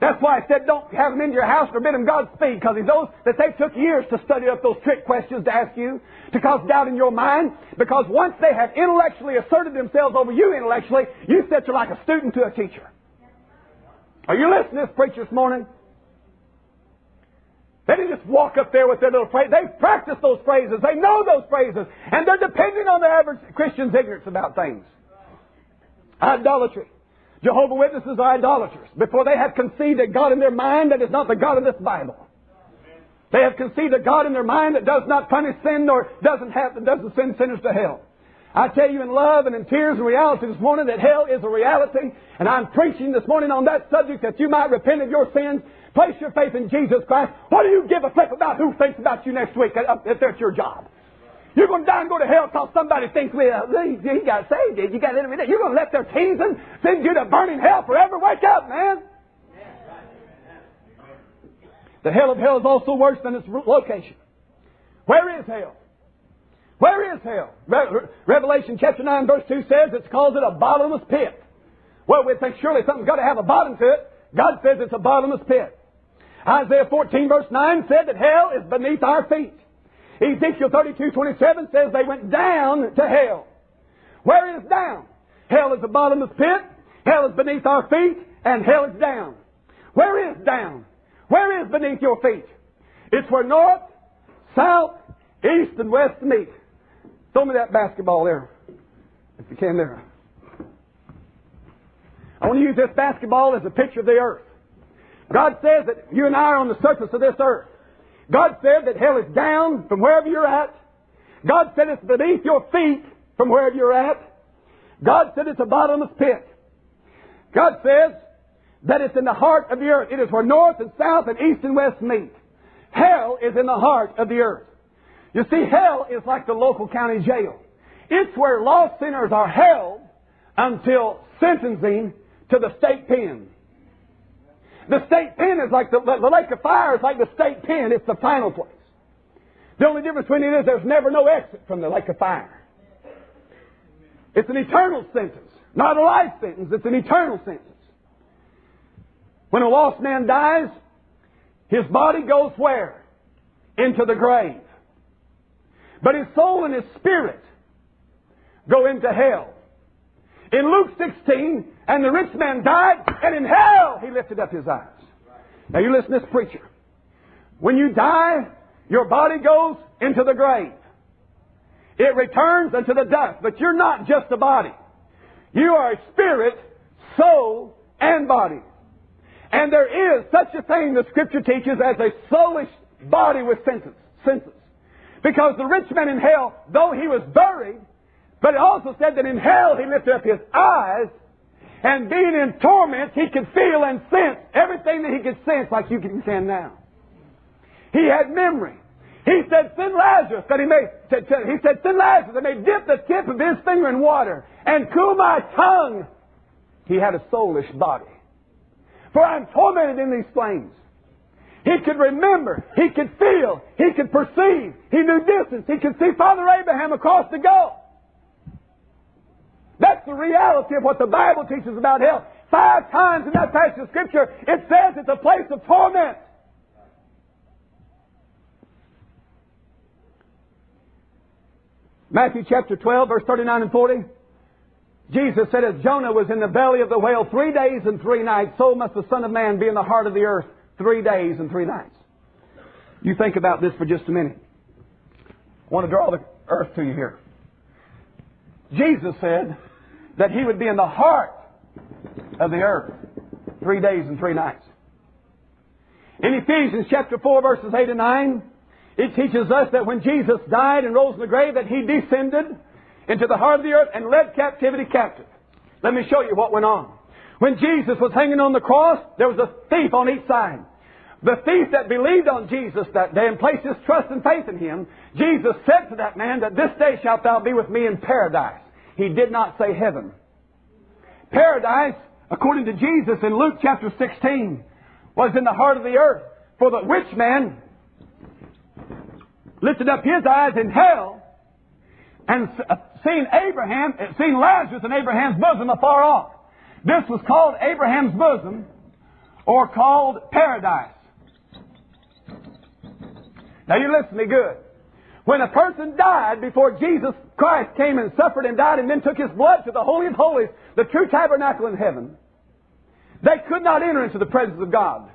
That's why I said don't have them into your house or bid them Godspeed, because He knows that they took years to study up those trick questions to ask you, to cause doubt in your mind, because once they have intellectually asserted themselves over you intellectually, you sit there like a student to a teacher. Are you listening to this preacher this morning? They didn't just walk up there with their little phrase. They practice those phrases. They know those phrases. And they're depending on the average Christian's ignorance about things. Idolatry. Jehovah Witnesses are idolaters. Before they have conceived a God in their mind that is not the God of this Bible. They have conceived a God in their mind that does not punish sin nor doesn't have doesn't send sinners to hell. I tell you in love and in tears and reality this morning that hell is a reality, and I'm preaching this morning on that subject that you might repent of your sins Place your faith in Jesus Christ. What do you give a flip about who thinks about you next week if uh, that's your job? You're going to die and go to hell because somebody thinks, well, he, he got saved, you? got it You're going to let their teasing send you to burning hell forever? Wake up, man. The hell of hell is also worse than its location. Where is hell? Where is hell? Re- Revelation chapter 9 verse 2 says it's calls it a bottomless pit. Well, we think surely something's got to have a bottom to it. God says it's a bottomless pit. Isaiah 14 verse 9 said that hell is beneath our feet. Ezekiel 32, 27 says they went down to hell. Where is down? Hell is the bottomless pit. Hell is beneath our feet, and hell is down. Where is down? Where is beneath your feet? It's where north, south, east, and west meet. Throw me that basketball there, if you can there. I want to use this basketball as a picture of the earth. God says that you and I are on the surface of this earth. God said that hell is down from wherever you're at. God said it's beneath your feet from wherever you're at. God said it's a bottomless pit. God says that it's in the heart of the earth. It is where north and south and east and west meet. Hell is in the heart of the earth. You see, hell is like the local county jail. It's where lost sinners are held until sentencing to the state pen. The state pen is like the, the lake of fire is like the state pen. It's the final place. The only difference between it is there's never no exit from the lake of fire. It's an eternal sentence, not a life sentence. It's an eternal sentence. When a lost man dies, his body goes where? Into the grave. But his soul and his spirit go into hell. In Luke 16, and the rich man died, and in hell he lifted up his eyes. Now you listen to this preacher. When you die, your body goes into the grave. It returns unto the dust, but you're not just a body. You are a spirit, soul, and body. And there is such a thing the scripture teaches as a soulish body with senses. senses. Because the rich man in hell, though he was buried, but it also said that in hell he lifted up his eyes, and being in torment, he could feel and sense everything that he could sense like you can sense now. He had memory. He said, send Lazarus, that he may, he said, send Lazarus, that may dip the tip of his finger in water and cool my tongue. He had a soulish body. For I'm tormented in these flames. He could remember. He could feel. He could perceive. He knew distance. He could see Father Abraham across the gulf. That's the reality of what the Bible teaches about hell. Five times in that passage of Scripture, it says it's a place of torment. Matthew chapter 12, verse 39 and 40. Jesus said, As Jonah was in the belly of the whale three days and three nights, so must the Son of Man be in the heart of the earth three days and three nights. You think about this for just a minute. I want to draw the earth to you here. Jesus said that he would be in the heart of the earth three days and three nights. In Ephesians chapter 4 verses 8 and 9, it teaches us that when Jesus died and rose in the grave that he descended into the heart of the earth and led captivity captive. Let me show you what went on. When Jesus was hanging on the cross, there was a thief on each side. The thief that believed on Jesus that day and placed his trust and faith in him, Jesus said to that man that this day shalt thou be with me in paradise. He did not say heaven. Paradise, according to Jesus in Luke chapter 16, was in the heart of the earth. For the rich man lifted up his eyes in hell and uh, seen Abraham, uh, seen Lazarus in Abraham's bosom afar off. This was called Abraham's bosom or called paradise. Now you listen to me good. When a person died before Jesus Christ came and suffered and died and then took his blood to the Holy of Holies, the true tabernacle in heaven, they could not enter into the presence of God.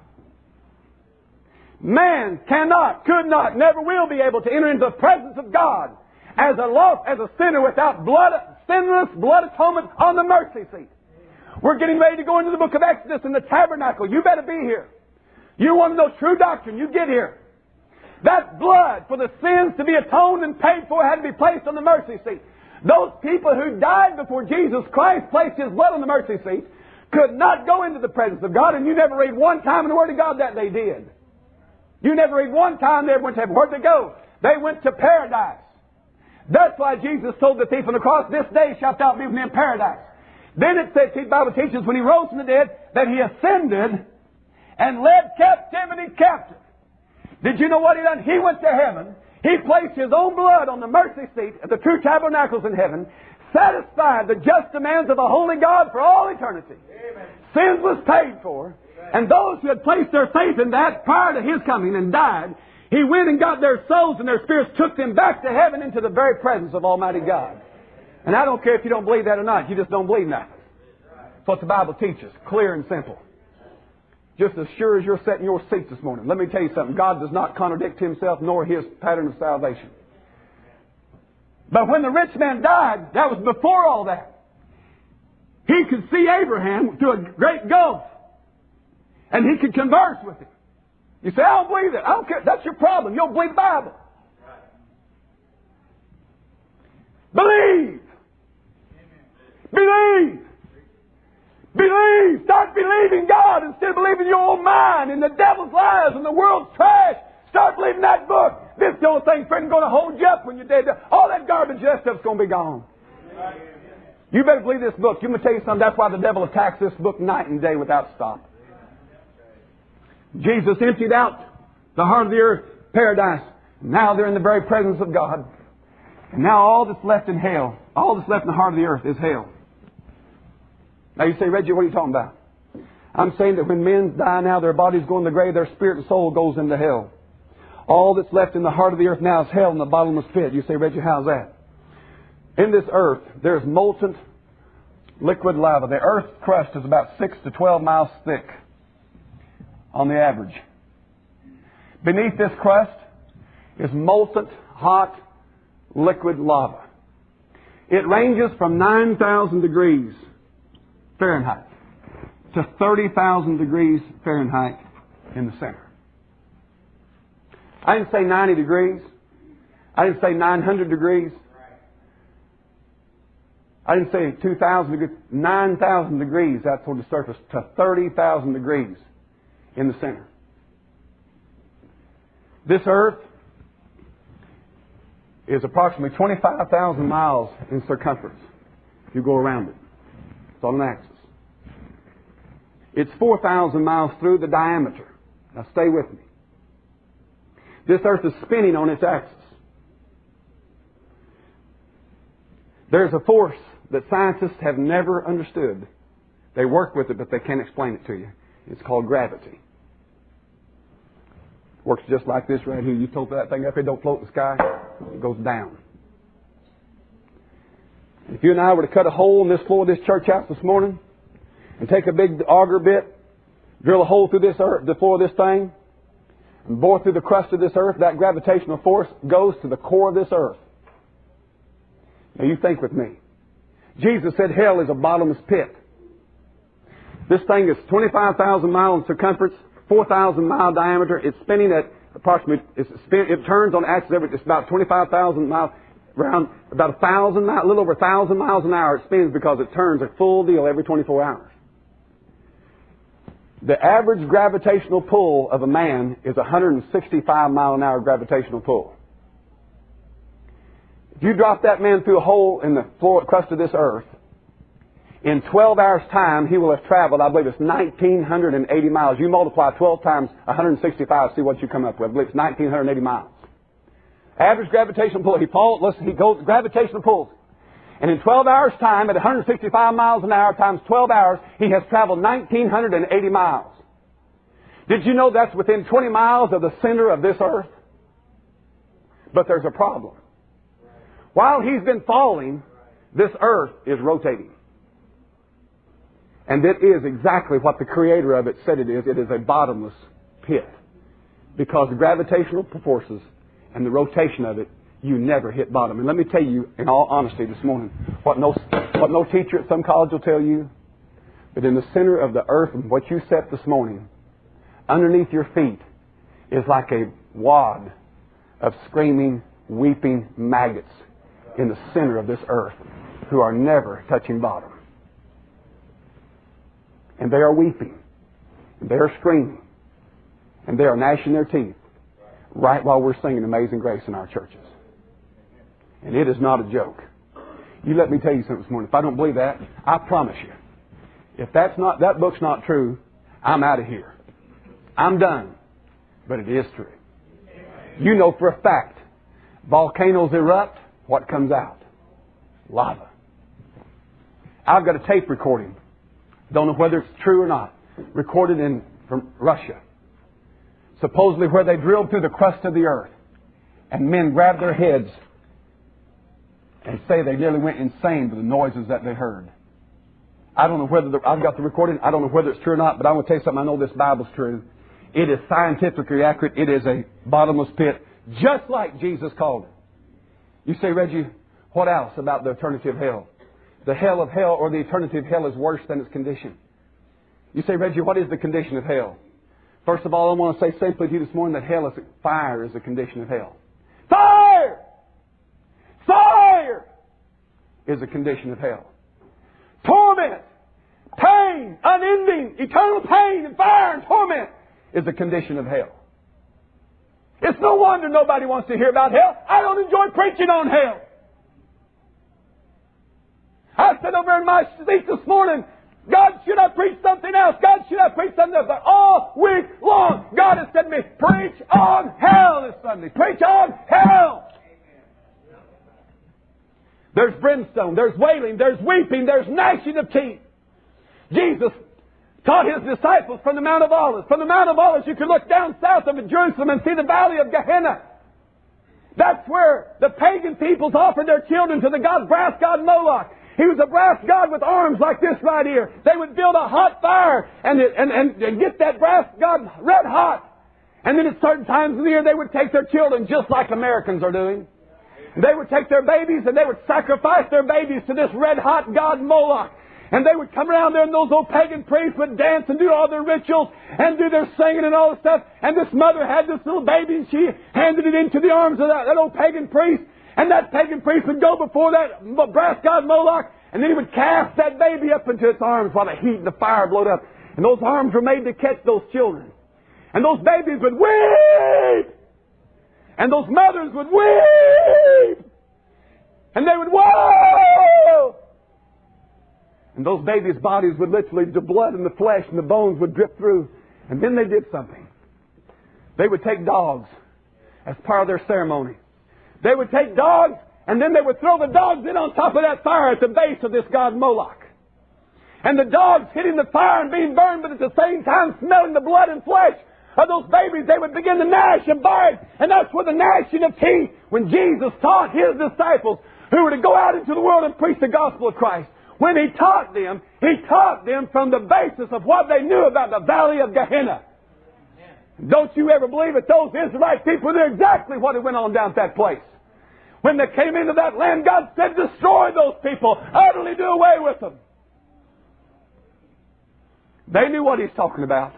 Man cannot, could not, never will be able to enter into the presence of God as a lost, as a sinner without blood, sinless blood atonement on the mercy seat. We're getting ready to go into the book of Exodus in the tabernacle. You better be here. You want to know true doctrine, you get here. That blood for the sins to be atoned and paid for had to be placed on the mercy seat. Those people who died before Jesus Christ placed His blood on the mercy seat could not go into the presence of God, and you never read one time in the Word of God that they did. You never read one time they went to heaven. Where'd they go? They went to paradise. That's why Jesus told the thief on the cross, This day shalt thou be with me in paradise. Then it says, the Bible teaches, when he rose from the dead, that he ascended and led captivity captive. Did you know what he done? He went to heaven. He placed his own blood on the mercy seat at the true tabernacles in heaven, satisfied the just demands of a holy God for all eternity. Amen. Sins was paid for. And those who had placed their faith in that prior to his coming and died, he went and got their souls and their spirits, took them back to heaven into the very presence of Almighty God. And I don't care if you don't believe that or not, you just don't believe nothing. That's what the Bible teaches, clear and simple just as sure as you're sitting in your seat this morning. Let me tell you something. God does not contradict himself nor his pattern of salvation. But when the rich man died, that was before all that. He could see Abraham through a great gulf. And he could converse with him. You say, I don't believe it. I don't care. That's your problem. You don't believe the Bible. Believe. Believe. Believe. Start believing God instead of believing your own mind and the devil's lies and the world's trash. Start believing that book. This the only thing, friend, going to hold you up when you're dead. All that garbage, that stuff's going to be gone. You better believe this book. You me tell you something. That's why the devil attacks this book night and day without stop. Jesus emptied out the heart of the earth, paradise. Now they're in the very presence of God. And now all that's left in hell, all that's left in the heart of the earth is hell. Now you say, Reggie, what are you talking about? I'm saying that when men die now, their bodies go in the grave, their spirit and soul goes into hell. All that's left in the heart of the earth now is hell and the bottomless pit. You say, Reggie, how's that? In this earth, there's molten liquid lava. The earth crust is about 6 to 12 miles thick on the average. Beneath this crust is molten, hot, liquid lava. It ranges from 9,000 degrees Fahrenheit to 30,000 degrees Fahrenheit in the center. I didn't say 90 degrees. I didn't say 900 degrees. I didn't say 2,000 degrees. 9,000 degrees out toward the surface to 30,000 degrees in the center. This earth is approximately 25,000 miles in circumference if you go around it. It's on an axis. It's 4,000 miles through the diameter. Now stay with me. This earth is spinning on its axis. There's a force that scientists have never understood. They work with it, but they can't explain it to you. It's called gravity. Works just like this right here. You told that thing up here, don't float in the sky, it goes down. If you and I were to cut a hole in this floor of this church house this morning and take a big auger bit, drill a hole through this earth, the floor of this thing, and bore through the crust of this earth, that gravitational force goes to the core of this earth. Now you think with me. Jesus said hell is a bottomless pit. This thing is 25,000 miles in circumference, 4,000 mile diameter. It's spinning at approximately, it turns on axis every, it's about 25,000 miles, around about a thousand miles, a little over a thousand miles an hour it spins because it turns a full deal every 24 hours. The average gravitational pull of a man is 165 mile an hour gravitational pull. If you drop that man through a hole in the floor crust of this earth, in 12 hours' time, he will have traveled, I believe it's 1,980 miles. You multiply 12 times 165, see what you come up with. I believe it's 1,980 miles. Average gravitational pull. He falls, listen, he goes, gravitational pulls. And in 12 hours' time, at 165 miles an hour times 12 hours, he has traveled 1,980 miles. Did you know that's within 20 miles of the center of this earth? But there's a problem. While he's been falling, this earth is rotating. And it is exactly what the creator of it said it is. It is a bottomless pit. Because the gravitational forces and the rotation of it, you never hit bottom. And let me tell you, in all honesty this morning, what no, what no teacher at some college will tell you, but in the center of the earth and what you set this morning, underneath your feet, is like a wad of screaming, weeping maggots in the center of this earth who are never touching bottom. And they are weeping. And they are screaming. And they are gnashing their teeth right while we're singing Amazing Grace in our churches. And it is not a joke. You let me tell you something this morning. If I don't believe that, I promise you, if that's not that book's not true, I'm out of here. I'm done. But it is true. You know for a fact, volcanoes erupt, what comes out? Lava. I've got a tape recording. Don't know whether it's true or not. Recorded in from Russia. Supposedly where they drilled through the crust of the earth. And men grabbed their heads and say they nearly went insane with the noises that they heard. I don't know whether the, I've got the recording. I don't know whether it's true or not, but I'm going to tell you something. I know this Bible's true. It is scientifically accurate. It is a bottomless pit, just like Jesus called it. You say, Reggie, what else about the eternity of hell? The hell of hell or the eternity of hell is worse than its condition. You say, Reggie, what is the condition of hell? First of all, I want to say simply to you this morning that hell is fire is a condition of hell. Fire! Fire is a condition of hell. Torment, pain, unending, eternal pain and fire and torment is a condition of hell. It's no wonder nobody wants to hear about hell. I don't enjoy preaching on hell. I said over in my seat this morning, God, should I preach something else? God, should I preach something else? But all week long, God has said to me, preach on hell this Sunday. Preach on hell. There's brimstone, there's wailing, there's weeping, there's gnashing of teeth. Jesus taught his disciples from the Mount of Olives. From the Mount of Olives, you can look down south of Jerusalem and see the valley of Gehenna. That's where the pagan peoples offered their children to the god brass god Moloch. He was a brass god with arms like this right here. They would build a hot fire and, and, and, and get that brass god red hot. And then at certain times of the year, they would take their children just like Americans are doing. They would take their babies and they would sacrifice their babies to this red hot god Moloch. And they would come around there and those old pagan priests would dance and do all their rituals and do their singing and all the stuff. And this mother had this little baby and she handed it into the arms of that, that old pagan priest. And that pagan priest would go before that brass god Moloch and then he would cast that baby up into its arms while the heat and the fire blowed up. And those arms were made to catch those children. And those babies would weep And those mothers would weep. And they would whoa! And those babies' bodies would literally, the blood and the flesh and the bones would drip through. And then they did something. They would take dogs as part of their ceremony. They would take dogs and then they would throw the dogs in on top of that fire at the base of this god Moloch. And the dogs hitting the fire and being burned, but at the same time smelling the blood and flesh of those babies, they would begin to gnash and bite. And that's where the gnashing of teeth, when Jesus taught his disciples who were to go out into the world and preach the gospel of Christ, when he taught them, he taught them from the basis of what they knew about the valley of Gehenna. Don't you ever believe it? Those Israelite people knew exactly what had went on down at that place. When they came into that land, God said, destroy those people, utterly do away with them. They knew what he's talking about.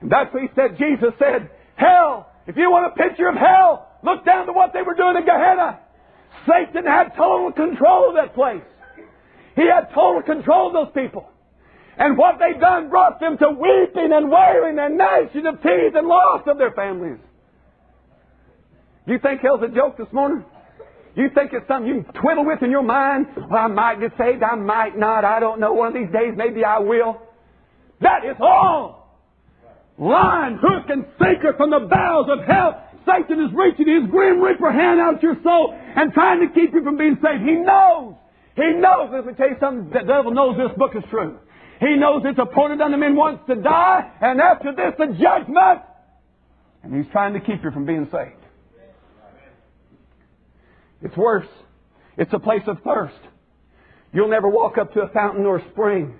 And that's what he said. Jesus said, hell, if you want a picture of hell, look down to what they were doing in Gehenna. Satan had total control of that place. He had total control of those people. And what they've done brought them to weeping and wailing and gnashing of teeth and loss of their families. You think hell's a joke this morning? You think it's something you can twiddle with in your mind? Well, I might get saved, I might not, I don't know. One of these days, maybe I will. That is all. Line, hook, and sinker from the bowels of hell. Satan is reaching his grim reaper hand out your soul and trying to keep you from being saved. He knows. He knows. Let me tell you something. The devil knows this book is true. He knows it's appointed unto men once to die, and after this, the judgment. And he's trying to keep you from being saved. It's worse. It's a place of thirst. You'll never walk up to a fountain or a spring.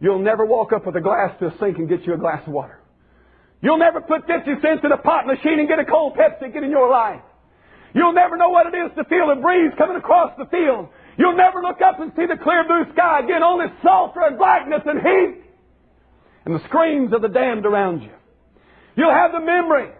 You'll never walk up with a glass to a sink and get you a glass of water. You'll never put 50 cents in a pot machine and get a cold Pepsi get in your life. You'll never know what it is to feel a breeze coming across the field. You'll never look up and see the clear blue sky again, only sulfur and blackness and heat and the screams of the damned around you. You'll have the memory.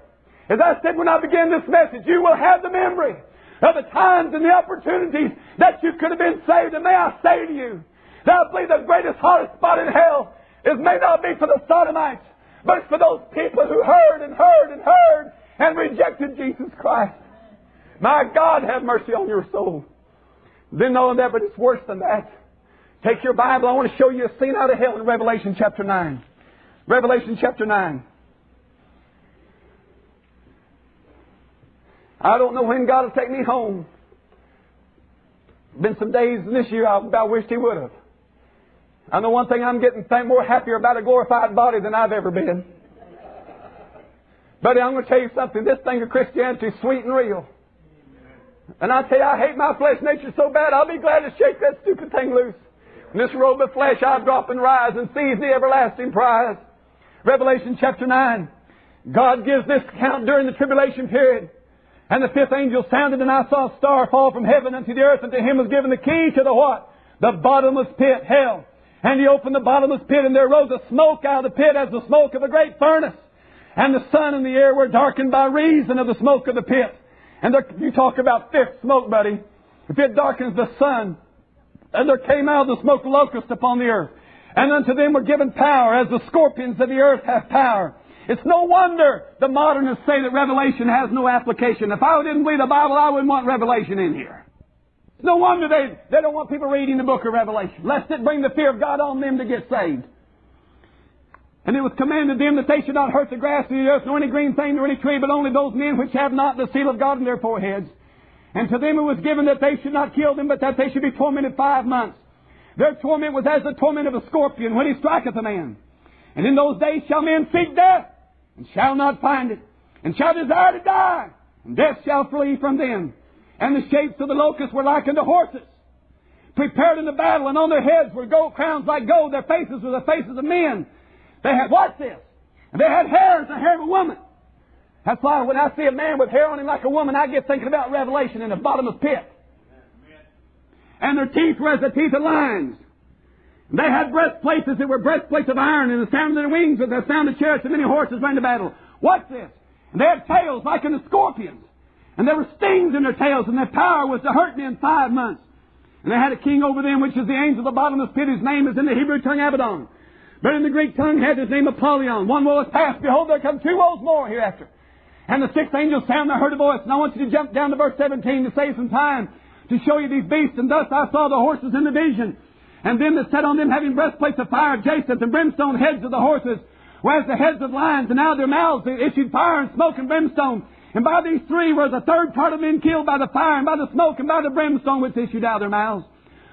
As I said when I began this message, you will have the memory of the times and the opportunities that you could have been saved. And may I say to you, that I believe the greatest hottest spot in hell is may not be for the sodomites, but for those people who heard and heard and heard and rejected Jesus Christ. My God, have mercy on your soul. Then all of that, but it's worse than that. Take your Bible. I want to show you a scene out of hell in Revelation chapter 9. Revelation chapter 9. I don't know when God will take me home. Been some days this year I about wished He would have. I know one thing I'm getting more happier about a glorified body than I've ever been. Buddy, I'm going to tell you something. This thing of Christianity is sweet and real. And I tell you, I hate my flesh nature so bad, I'll be glad to shake that stupid thing loose. In this robe of flesh, I'll drop and rise and seize the everlasting prize. Revelation chapter 9. God gives this account during the tribulation period. And the fifth angel sounded, and I saw a star fall from heaven unto the earth, and to him was given the key to the what? The bottomless pit, hell. And he opened the bottomless pit, and there rose a smoke out of the pit as the smoke of a great furnace. And the sun and the air were darkened by reason of the smoke of the pit. And there, you talk about thick smoke, buddy. If it darkens the sun, and there came out the smoke locust upon the earth. And unto them were given power, as the scorpions of the earth have power. It's no wonder the modernists say that Revelation has no application. If I didn't believe the Bible, I wouldn't want Revelation in here. No wonder they, they don't want people reading the book of Revelation, lest it bring the fear of God on them to get saved. And it was commanded them that they should not hurt the grass of the earth, nor any green thing, nor any tree, but only those men which have not the seal of God in their foreheads. And to them it was given that they should not kill them, but that they should be tormented five months. Their torment was as the torment of a scorpion when he striketh a man. And in those days shall men seek death, and shall not find it, and shall desire to die, and death shall flee from them. And the shapes of the locusts were like unto horses, prepared in the battle, and on their heads were gold crowns like gold, their faces were the faces of men. They had, watch this, and they had hair as the hair of a woman. That's why when I see a man with hair on him like a woman, I get thinking about Revelation in the bottomless pit. And their teeth were as the teeth of lions. And they had breastplates that were breastplates of iron, and the sound of their wings was the sound of chariots, and many horses ran to battle. What's this? And they had tails like unto scorpions. And there were stings in their tails, and their power was to hurt men five months. And they had a king over them, which is the angel of the bottomless pit, whose name is in the Hebrew tongue Abaddon. But in the Greek tongue had his name Apollyon. One woe is past. Behold, there come two woes more hereafter. And the sixth angel sounded, and I heard a voice. And I want you to jump down to verse 17 to save some time to show you these beasts. And thus I saw the horses in the vision. And them that sat on them having breastplates of fire, jacinth and brimstone heads of the horses, whereas the heads of lions, and out of their mouths they issued fire and smoke and brimstone. And by these three was a third part of men killed by the fire and by the smoke and by the brimstone which issued out of their mouths.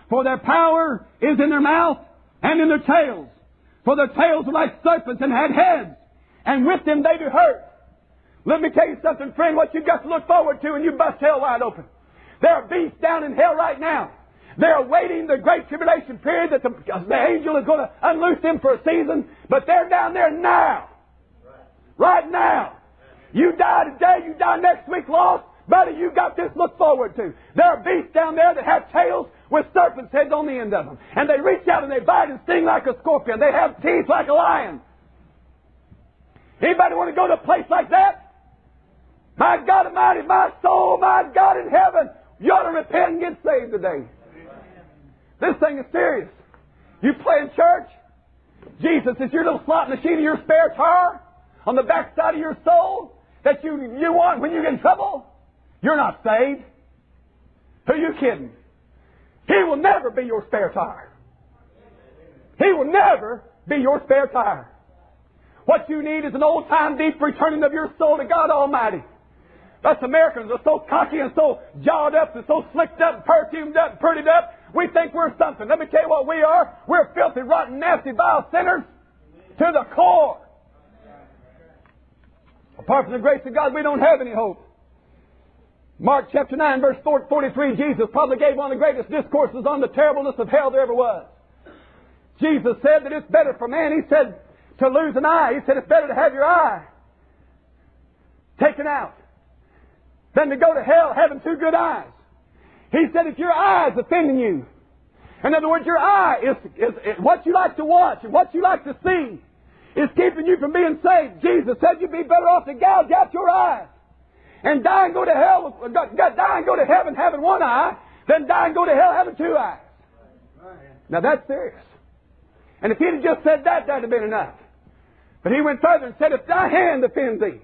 For their power is in their mouth and in their tails. For their tails were like serpents and had heads, and with them they do hurt. Let me tell you something, friend, what you've got to look forward to when you bust hell wide open. There are beasts down in hell right now. They're awaiting the great tribulation period that the, the angel is going to unloose them for a season, but they're down there now. Right now. You die today, you die next week lost, buddy, you got this look forward to. There are beasts down there that have tails with serpents' heads on the end of them. And they reach out and they bite and sting like a scorpion. They have teeth like a lion. Anybody want to go to a place like that? My God Almighty, my soul, my God in heaven, you ought to repent and get saved today. This thing is serious. You play in church, Jesus is your little slot machine of your spare tire on the backside of your soul that you, you want when you get in trouble. You're not saved. Who are you kidding? He will never be your spare tire. He will never be your spare tire. What you need is an old time deep returning of your soul to God Almighty. Us Americans are so cocky and so jawed up and so slicked up and perfumed up and prettied up. We think we're something. Let me tell you what we are. We're filthy, rotten, nasty, vile sinners to the core. Apart from the grace of God, we don't have any hope. Mark chapter 9, verse 43, Jesus probably gave one of the greatest discourses on the terribleness of hell there ever was. Jesus said that it's better for man, he said, to lose an eye. He said it's better to have your eye taken out than to go to hell having two good eyes. He said if your eye is offending you, in other words, your eye is, is, is what you like to watch and what you like to see is keeping you from being saved. Jesus said you'd be better off to gouge out your eyes and die and go to hell, die and go to heaven having one eye then die and go to hell having two eyes. Now that's serious. And if he'd have just said that, that'd have been enough. But he went further and said, if thy hand offends thee,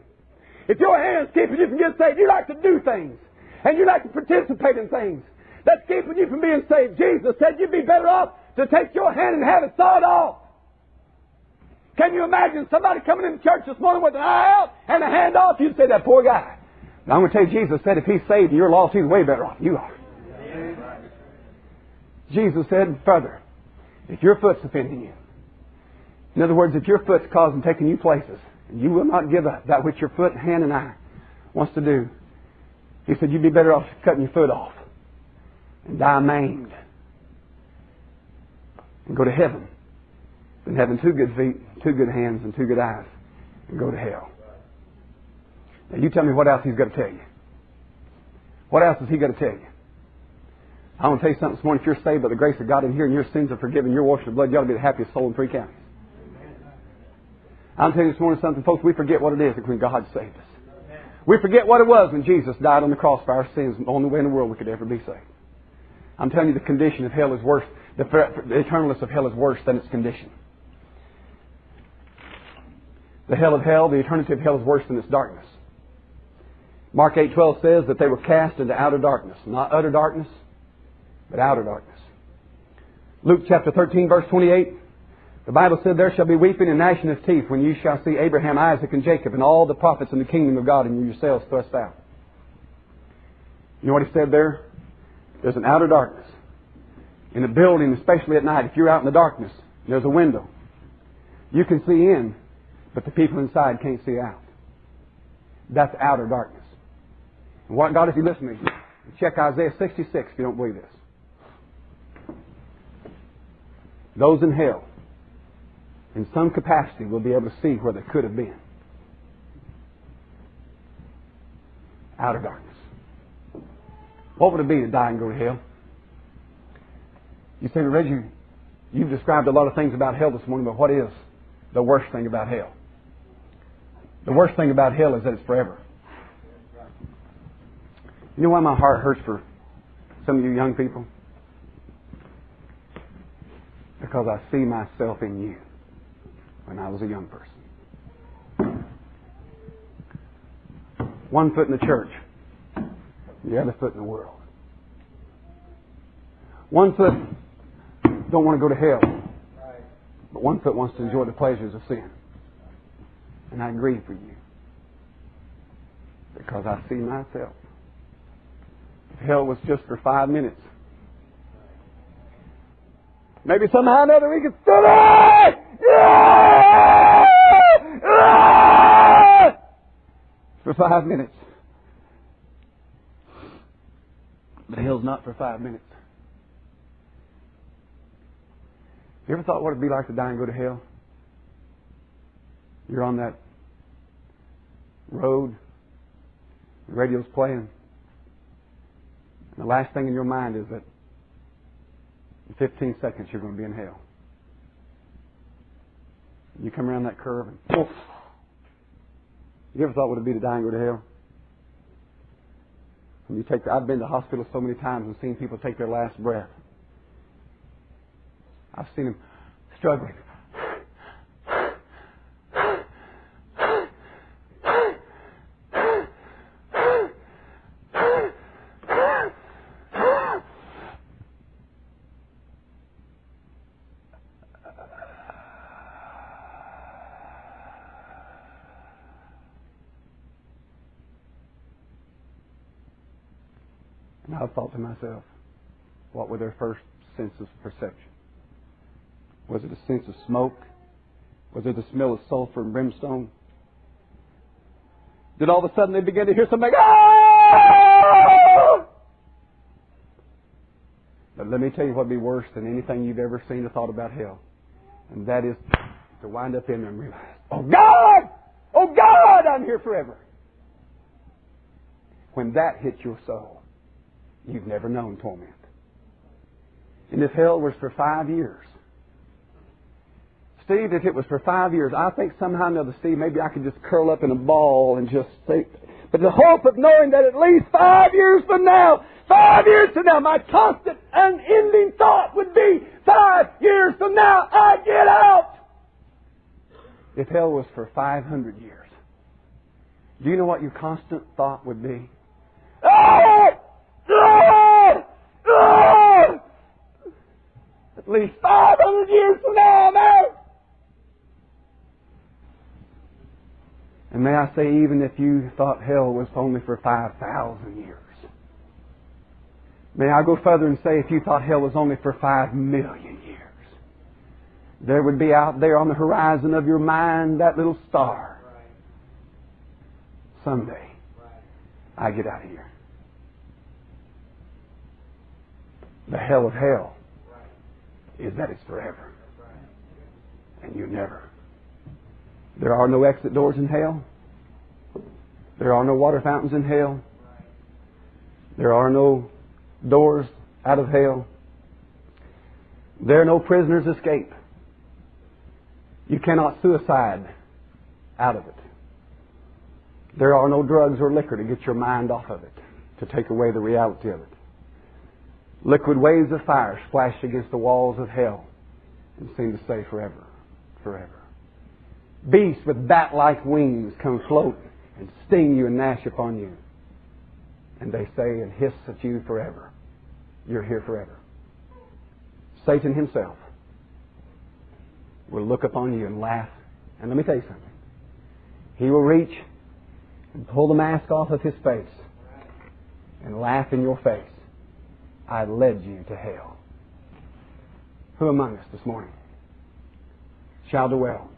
if your hand's keeping you from getting saved, you like to do things, and you like to participate in things that's keeping you from being saved. Jesus said you'd be better off to take your hand and have it sawed off. Can you imagine somebody coming into church this morning with an eye out and a hand off? You'd say, that poor guy. Now I'm going to tell you, Jesus said if he's saved and you're lost, he's way better off than you are. Jesus said further, if your foot's offending you, in other words, if your foot's causing taking you places, and you will not give up that which your foot, hand, and eye wants to do, he said you'd be better off cutting your foot off and die maimed and go to heaven than having two good feet, two good hands, and two good eyes and go to hell. Now you tell me what else he's got to tell you. What else is he got to tell you? I want to tell you something this morning. If you're saved by the grace of God in here and your sins are forgiven, you're washed in blood, you ought to be the happiest soul in three counties. I'm telling you this morning something, folks, we forget what it is when God saved us. We forget what it was when Jesus died on the cross for our sins, the only way in the world we could ever be saved. I'm telling you the condition of hell is worse, the, the eternalness of hell is worse than its condition. The hell of hell, the eternity of hell is worse than its darkness. Mark 8:12 says that they were cast into outer darkness, not utter darkness, but outer darkness. Luke chapter 13 verse 28 the Bible said, There shall be weeping and gnashing of teeth when you shall see Abraham, Isaac, and Jacob, and all the prophets in the kingdom of God, and you yourselves thrust out. You know what he said there? There's an outer darkness. In a building, especially at night, if you're out in the darkness, there's a window. You can see in, but the people inside can't see out. That's outer darkness. What God, if you listen to me, check Isaiah 66 if you don't believe this. Those in hell in some capacity, we'll be able to see where they could have been. Outer darkness. What would it be to die and go to hell? You say, Reggie, you've described a lot of things about hell this morning, but what is the worst thing about hell? The worst thing about hell is that it's forever. You know why my heart hurts for some of you young people? Because I see myself in you when I was a young person. One foot in the church, the other foot in the world. One foot don't want to go to hell, but one foot wants to enjoy the pleasures of sin. And I grieve for you because I see myself. Hell was just for five minutes, maybe somehow or another we could stand it! For five minutes. But hell's not for five minutes. You ever thought what it'd be like to die and go to hell? You're on that road, the radio's playing, the last thing in your mind is that in 15 seconds you're going to be in hell. You come around that curve and poof. You ever thought what it'd be to die and go to hell? When you take the, I've been to hospitals so many times and seen people take their last breath. I've seen them struggling. And I thought to myself, what were their first senses of perception? Was it a sense of smoke? Was it the smell of sulfur and brimstone? Did all of a sudden they begin to hear something ah! But let me tell you what would be worse than anything you've ever seen or thought about hell. And that is to wind up in there and realize, oh God! Oh God, I'm here forever. When that hits your soul, you've never known torment. And if hell was for five years, Steve, if it was for five years, I think somehow or another, Steve, maybe I could just curl up in a ball and just say, but the hope of knowing that at least five years from now, five years from now, my constant, unending thought would be, five years from now, I get out. If hell was for 500 years, do you know what your constant thought would be? Ah! Ah! Ah! Least 500 years from now, I'm. And may I say, even if you thought hell was only for 5,000 years, may I go further and say, if you thought hell was only for 5 million years, there would be out there on the horizon of your mind that little star. Someday, I get out of here. The hell of hell is that it's forever. And you never. There are no exit doors in hell. There are no water fountains in hell. There are no doors out of hell. There are no prisoners escape. You cannot suicide out of it. There are no drugs or liquor to get your mind off of it, to take away the reality of it. Liquid waves of fire splash against the walls of hell and seem to say forever, forever. Beasts with bat like wings come float and sting you and gnash upon you. And they say and hiss at you forever. You're here forever. Satan himself will look upon you and laugh. And let me tell you something. He will reach and pull the mask off of his face and laugh in your face. I led you to hell. Who among us this morning shall dwell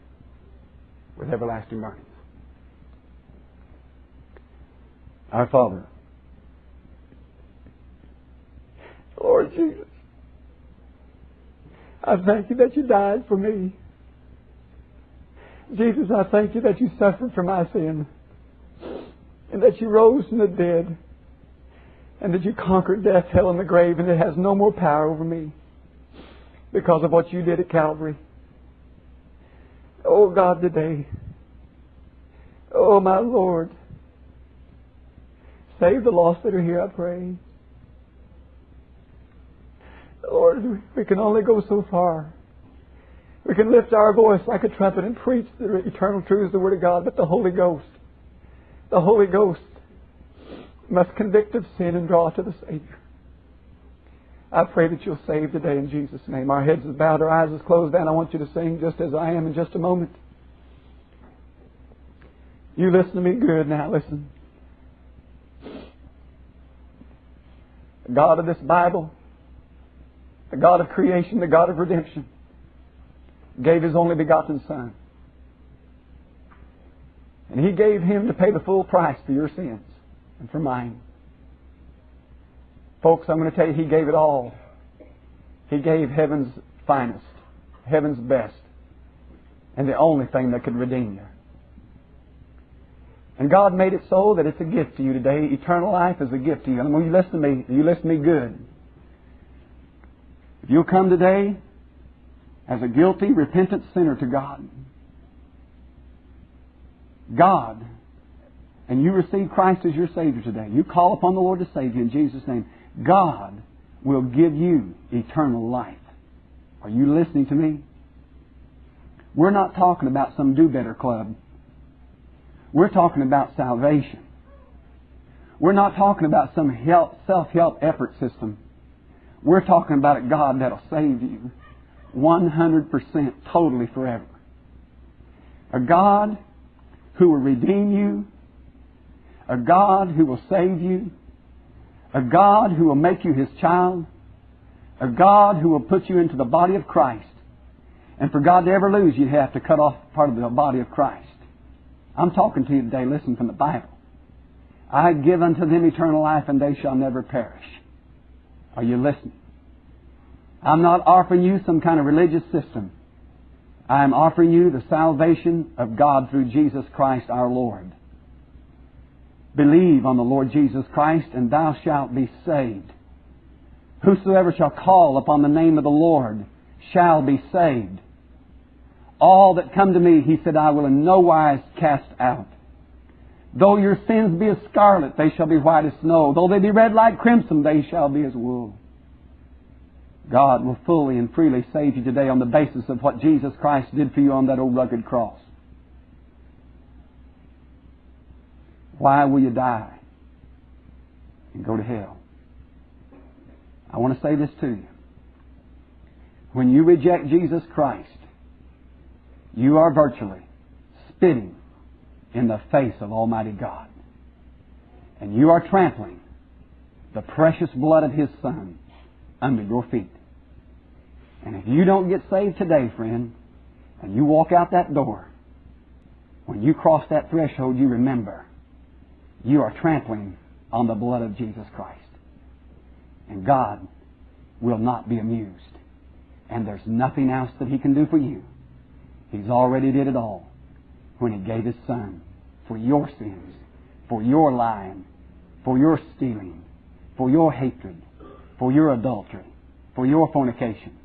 with everlasting burnings? Our Father, Lord Jesus, I thank you that you died for me. Jesus, I thank you that you suffered for my sin and that you rose from the dead and that you conquered death, hell, and the grave, and it has no more power over me because of what you did at Calvary. Oh God, today, oh my Lord, save the lost that are here, I pray. Lord, we can only go so far. We can lift our voice like a trumpet and preach the eternal truths of the Word of God, but the Holy Ghost, the Holy Ghost must convict of sin and draw to the Savior. I pray that you'll save today in Jesus' name. Our heads are bowed, our eyes are closed, and I want you to sing just as I am in just a moment. You listen to me good now, listen. The God of this Bible, the God of creation, the God of redemption, gave His only begotten Son. And He gave Him to pay the full price for your sins and for mine. Folks, I'm going to tell you, He gave it all. He gave heaven's finest, heaven's best, and the only thing that could redeem you. And God made it so that it's a gift to you today. Eternal life is a gift to you. And when you listen to me, you listen to me good. If you'll come today as a guilty, repentant sinner to God, God, and you receive Christ as your Savior today, you call upon the Lord to save you in Jesus' name, God will give you eternal life. Are you listening to me? We're not talking about some do better club. We're talking about salvation. We're not talking about some self help effort system. We're talking about a God that'll save you 100% totally forever. A God who will redeem you. A God who will save you. A God who will make you His child. A God who will put you into the body of Christ. And for God to ever lose, you'd have to cut off part of the body of Christ. I'm talking to you today, listen from the Bible. I give unto them eternal life, and they shall never perish. Are you listening? I'm not offering you some kind of religious system. I am offering you the salvation of God through Jesus Christ our Lord. Believe on the Lord Jesus Christ, and thou shalt be saved. Whosoever shall call upon the name of the Lord shall be saved. All that come to me, he said, I will in no wise cast out. Though your sins be as scarlet, they shall be white as snow. Though they be red like crimson, they shall be as wool. God will fully and freely save you today on the basis of what Jesus Christ did for you on that old rugged cross. Why will you die and go to hell? I want to say this to you. When you reject Jesus Christ, you are virtually spitting in the face of Almighty God. And you are trampling the precious blood of His Son under your feet. And if you don't get saved today, friend, and you walk out that door, when you cross that threshold, you remember you are trampling on the blood of Jesus Christ. And God will not be amused. And there's nothing else that He can do for you He's already did it all when He gave His Son for your sins, for your lying, for your stealing, for your hatred, for your adultery, for your fornication.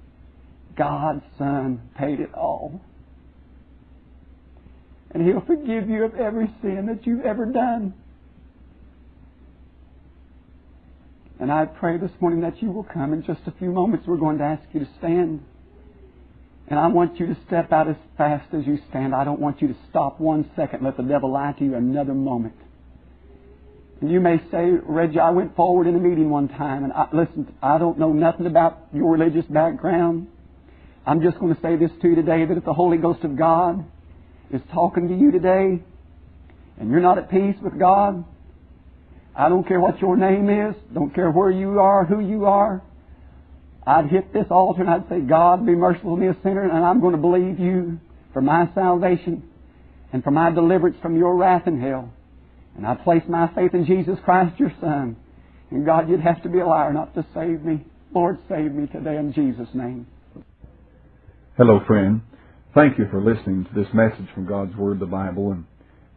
God's Son paid it all. And He'll forgive you of every sin that you've ever done. And I pray this morning that you will come. In just a few moments, we're going to ask you to stand. And I want you to step out as fast as you stand. I don't want you to stop one second. Let the devil lie to you another moment. And you may say, Reggie, I went forward in a meeting one time, and I, listen, I don't know nothing about your religious background. I'm just going to say this to you today that if the Holy Ghost of God is talking to you today, and you're not at peace with God, I don't care what your name is, don't care where you are, who you are, I'd hit this altar and I'd say, God, be merciful to me, a sinner, and I'm going to believe you for my salvation and for my deliverance from your wrath and hell. And I place my faith in Jesus Christ, your Son. And God, you'd have to be a liar not to save me. Lord, save me today in Jesus' name. Hello, friend. Thank you for listening to this message from God's Word, the Bible. And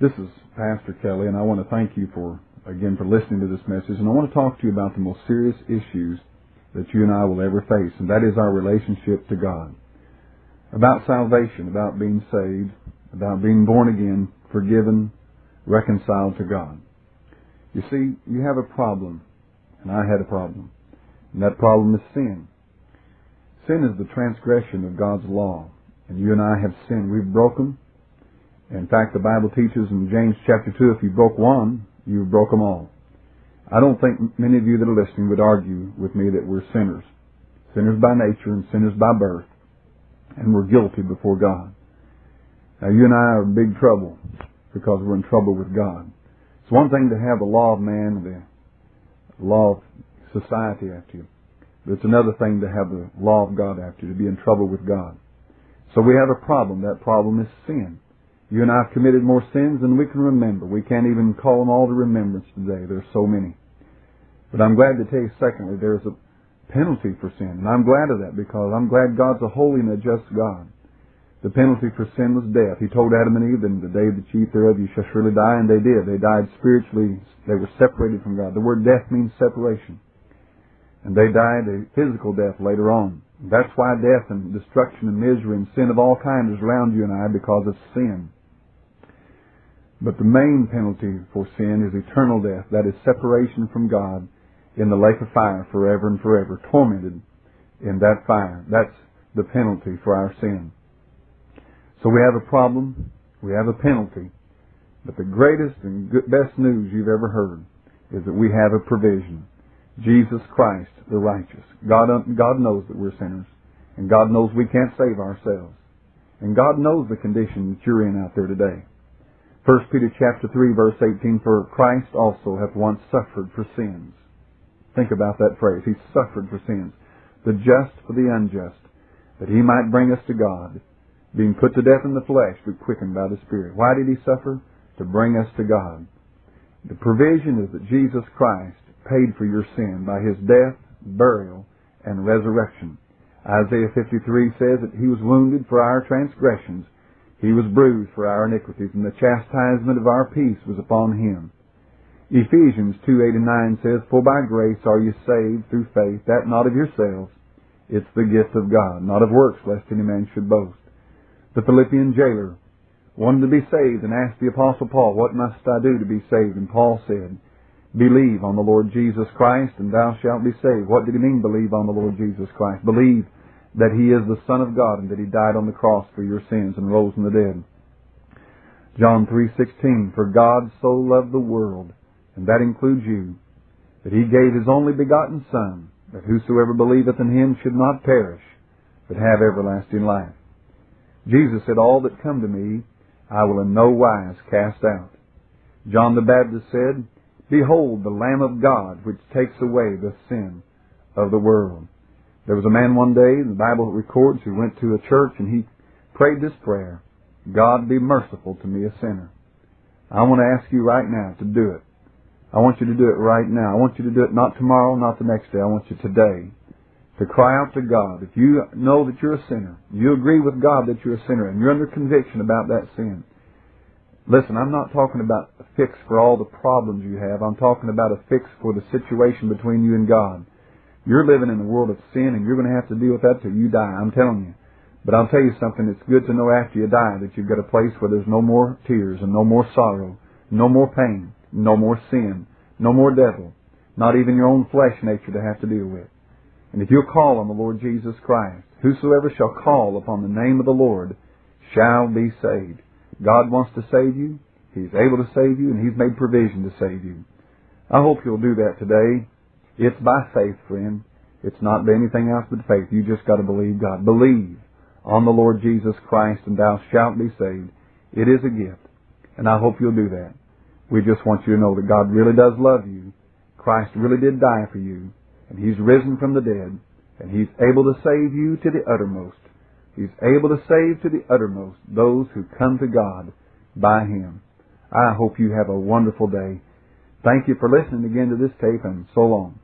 this is Pastor Kelly, and I want to thank you for, again, for listening to this message. And I want to talk to you about the most serious issues that you and I will ever face, and that is our relationship to God. About salvation, about being saved, about being born again, forgiven, reconciled to God. You see, you have a problem, and I had a problem, and that problem is sin. Sin is the transgression of God's law, and you and I have sinned. We've broken. In fact, the Bible teaches in James chapter 2, if you broke one, you broke them all. I don't think many of you that are listening would argue with me that we're sinners. Sinners by nature and sinners by birth. And we're guilty before God. Now you and I are in big trouble because we're in trouble with God. It's one thing to have the law of man, and the law of society after you. But it's another thing to have the law of God after you, to be in trouble with God. So we have a problem. That problem is sin. You and I have committed more sins than we can remember. We can't even call them all to remembrance today. There's so many. But I'm glad to tell you, secondly, there's a penalty for sin. And I'm glad of that because I'm glad God's a holy and a just God. The penalty for sin was death. He told Adam and Eve, in the day that you eat thereof, you shall surely die, and they did. They died spiritually. They were separated from God. The word death means separation. And they died a physical death later on. That's why death and destruction and misery and sin of all kinds is around you and I because of sin. But the main penalty for sin is eternal death. That is separation from God in the lake of fire forever and forever, tormented in that fire. That's the penalty for our sin. So we have a problem, we have a penalty, but the greatest and best news you've ever heard is that we have a provision. Jesus Christ, the righteous. God, God knows that we're sinners, and God knows we can't save ourselves. And God knows the condition that you're in out there today. 1 Peter chapter 3 verse 18, For Christ also hath once suffered for sins Think about that phrase. He suffered for sins. The just for the unjust, that he might bring us to God, being put to death in the flesh, but quickened by the Spirit. Why did he suffer? To bring us to God. The provision is that Jesus Christ paid for your sin by his death, burial, and resurrection. Isaiah 53 says that he was wounded for our transgressions, he was bruised for our iniquities, and the chastisement of our peace was upon him. Ephesians 2, 8 and 9 says, For by grace are you saved through faith, that not of yourselves. It's the gift of God, not of works, lest any man should boast. The Philippian jailer wanted to be saved and asked the Apostle Paul, What must I do to be saved? And Paul said, Believe on the Lord Jesus Christ, and thou shalt be saved. What did he mean, believe on the Lord Jesus Christ? Believe that he is the Son of God and that he died on the cross for your sins and rose from the dead. John 3:16 For God so loved the world and that includes you, that he gave his only begotten Son, that whosoever believeth in him should not perish, but have everlasting life. Jesus said, All that come to me, I will in no wise cast out. John the Baptist said, Behold the Lamb of God, which takes away the sin of the world. There was a man one day, the Bible records, who went to a church and he prayed this prayer, God be merciful to me, a sinner. I want to ask you right now to do it. I want you to do it right now. I want you to do it not tomorrow, not the next day. I want you today to cry out to God. If you know that you're a sinner, you agree with God that you're a sinner, and you're under conviction about that sin. Listen, I'm not talking about a fix for all the problems you have. I'm talking about a fix for the situation between you and God. You're living in a world of sin, and you're going to have to deal with that till you die. I'm telling you. But I'll tell you something. It's good to know after you die that you've got a place where there's no more tears and no more sorrow, no more pain. No more sin. No more devil. Not even your own flesh nature to have to deal with. And if you'll call on the Lord Jesus Christ, whosoever shall call upon the name of the Lord shall be saved. God wants to save you. He's able to save you, and He's made provision to save you. I hope you'll do that today. It's by faith, friend. It's not by anything else but faith. You just got to believe God. Believe on the Lord Jesus Christ, and thou shalt be saved. It is a gift, and I hope you'll do that. We just want you to know that God really does love you. Christ really did die for you. And He's risen from the dead. And He's able to save you to the uttermost. He's able to save to the uttermost those who come to God by Him. I hope you have a wonderful day. Thank you for listening again to this tape and so long.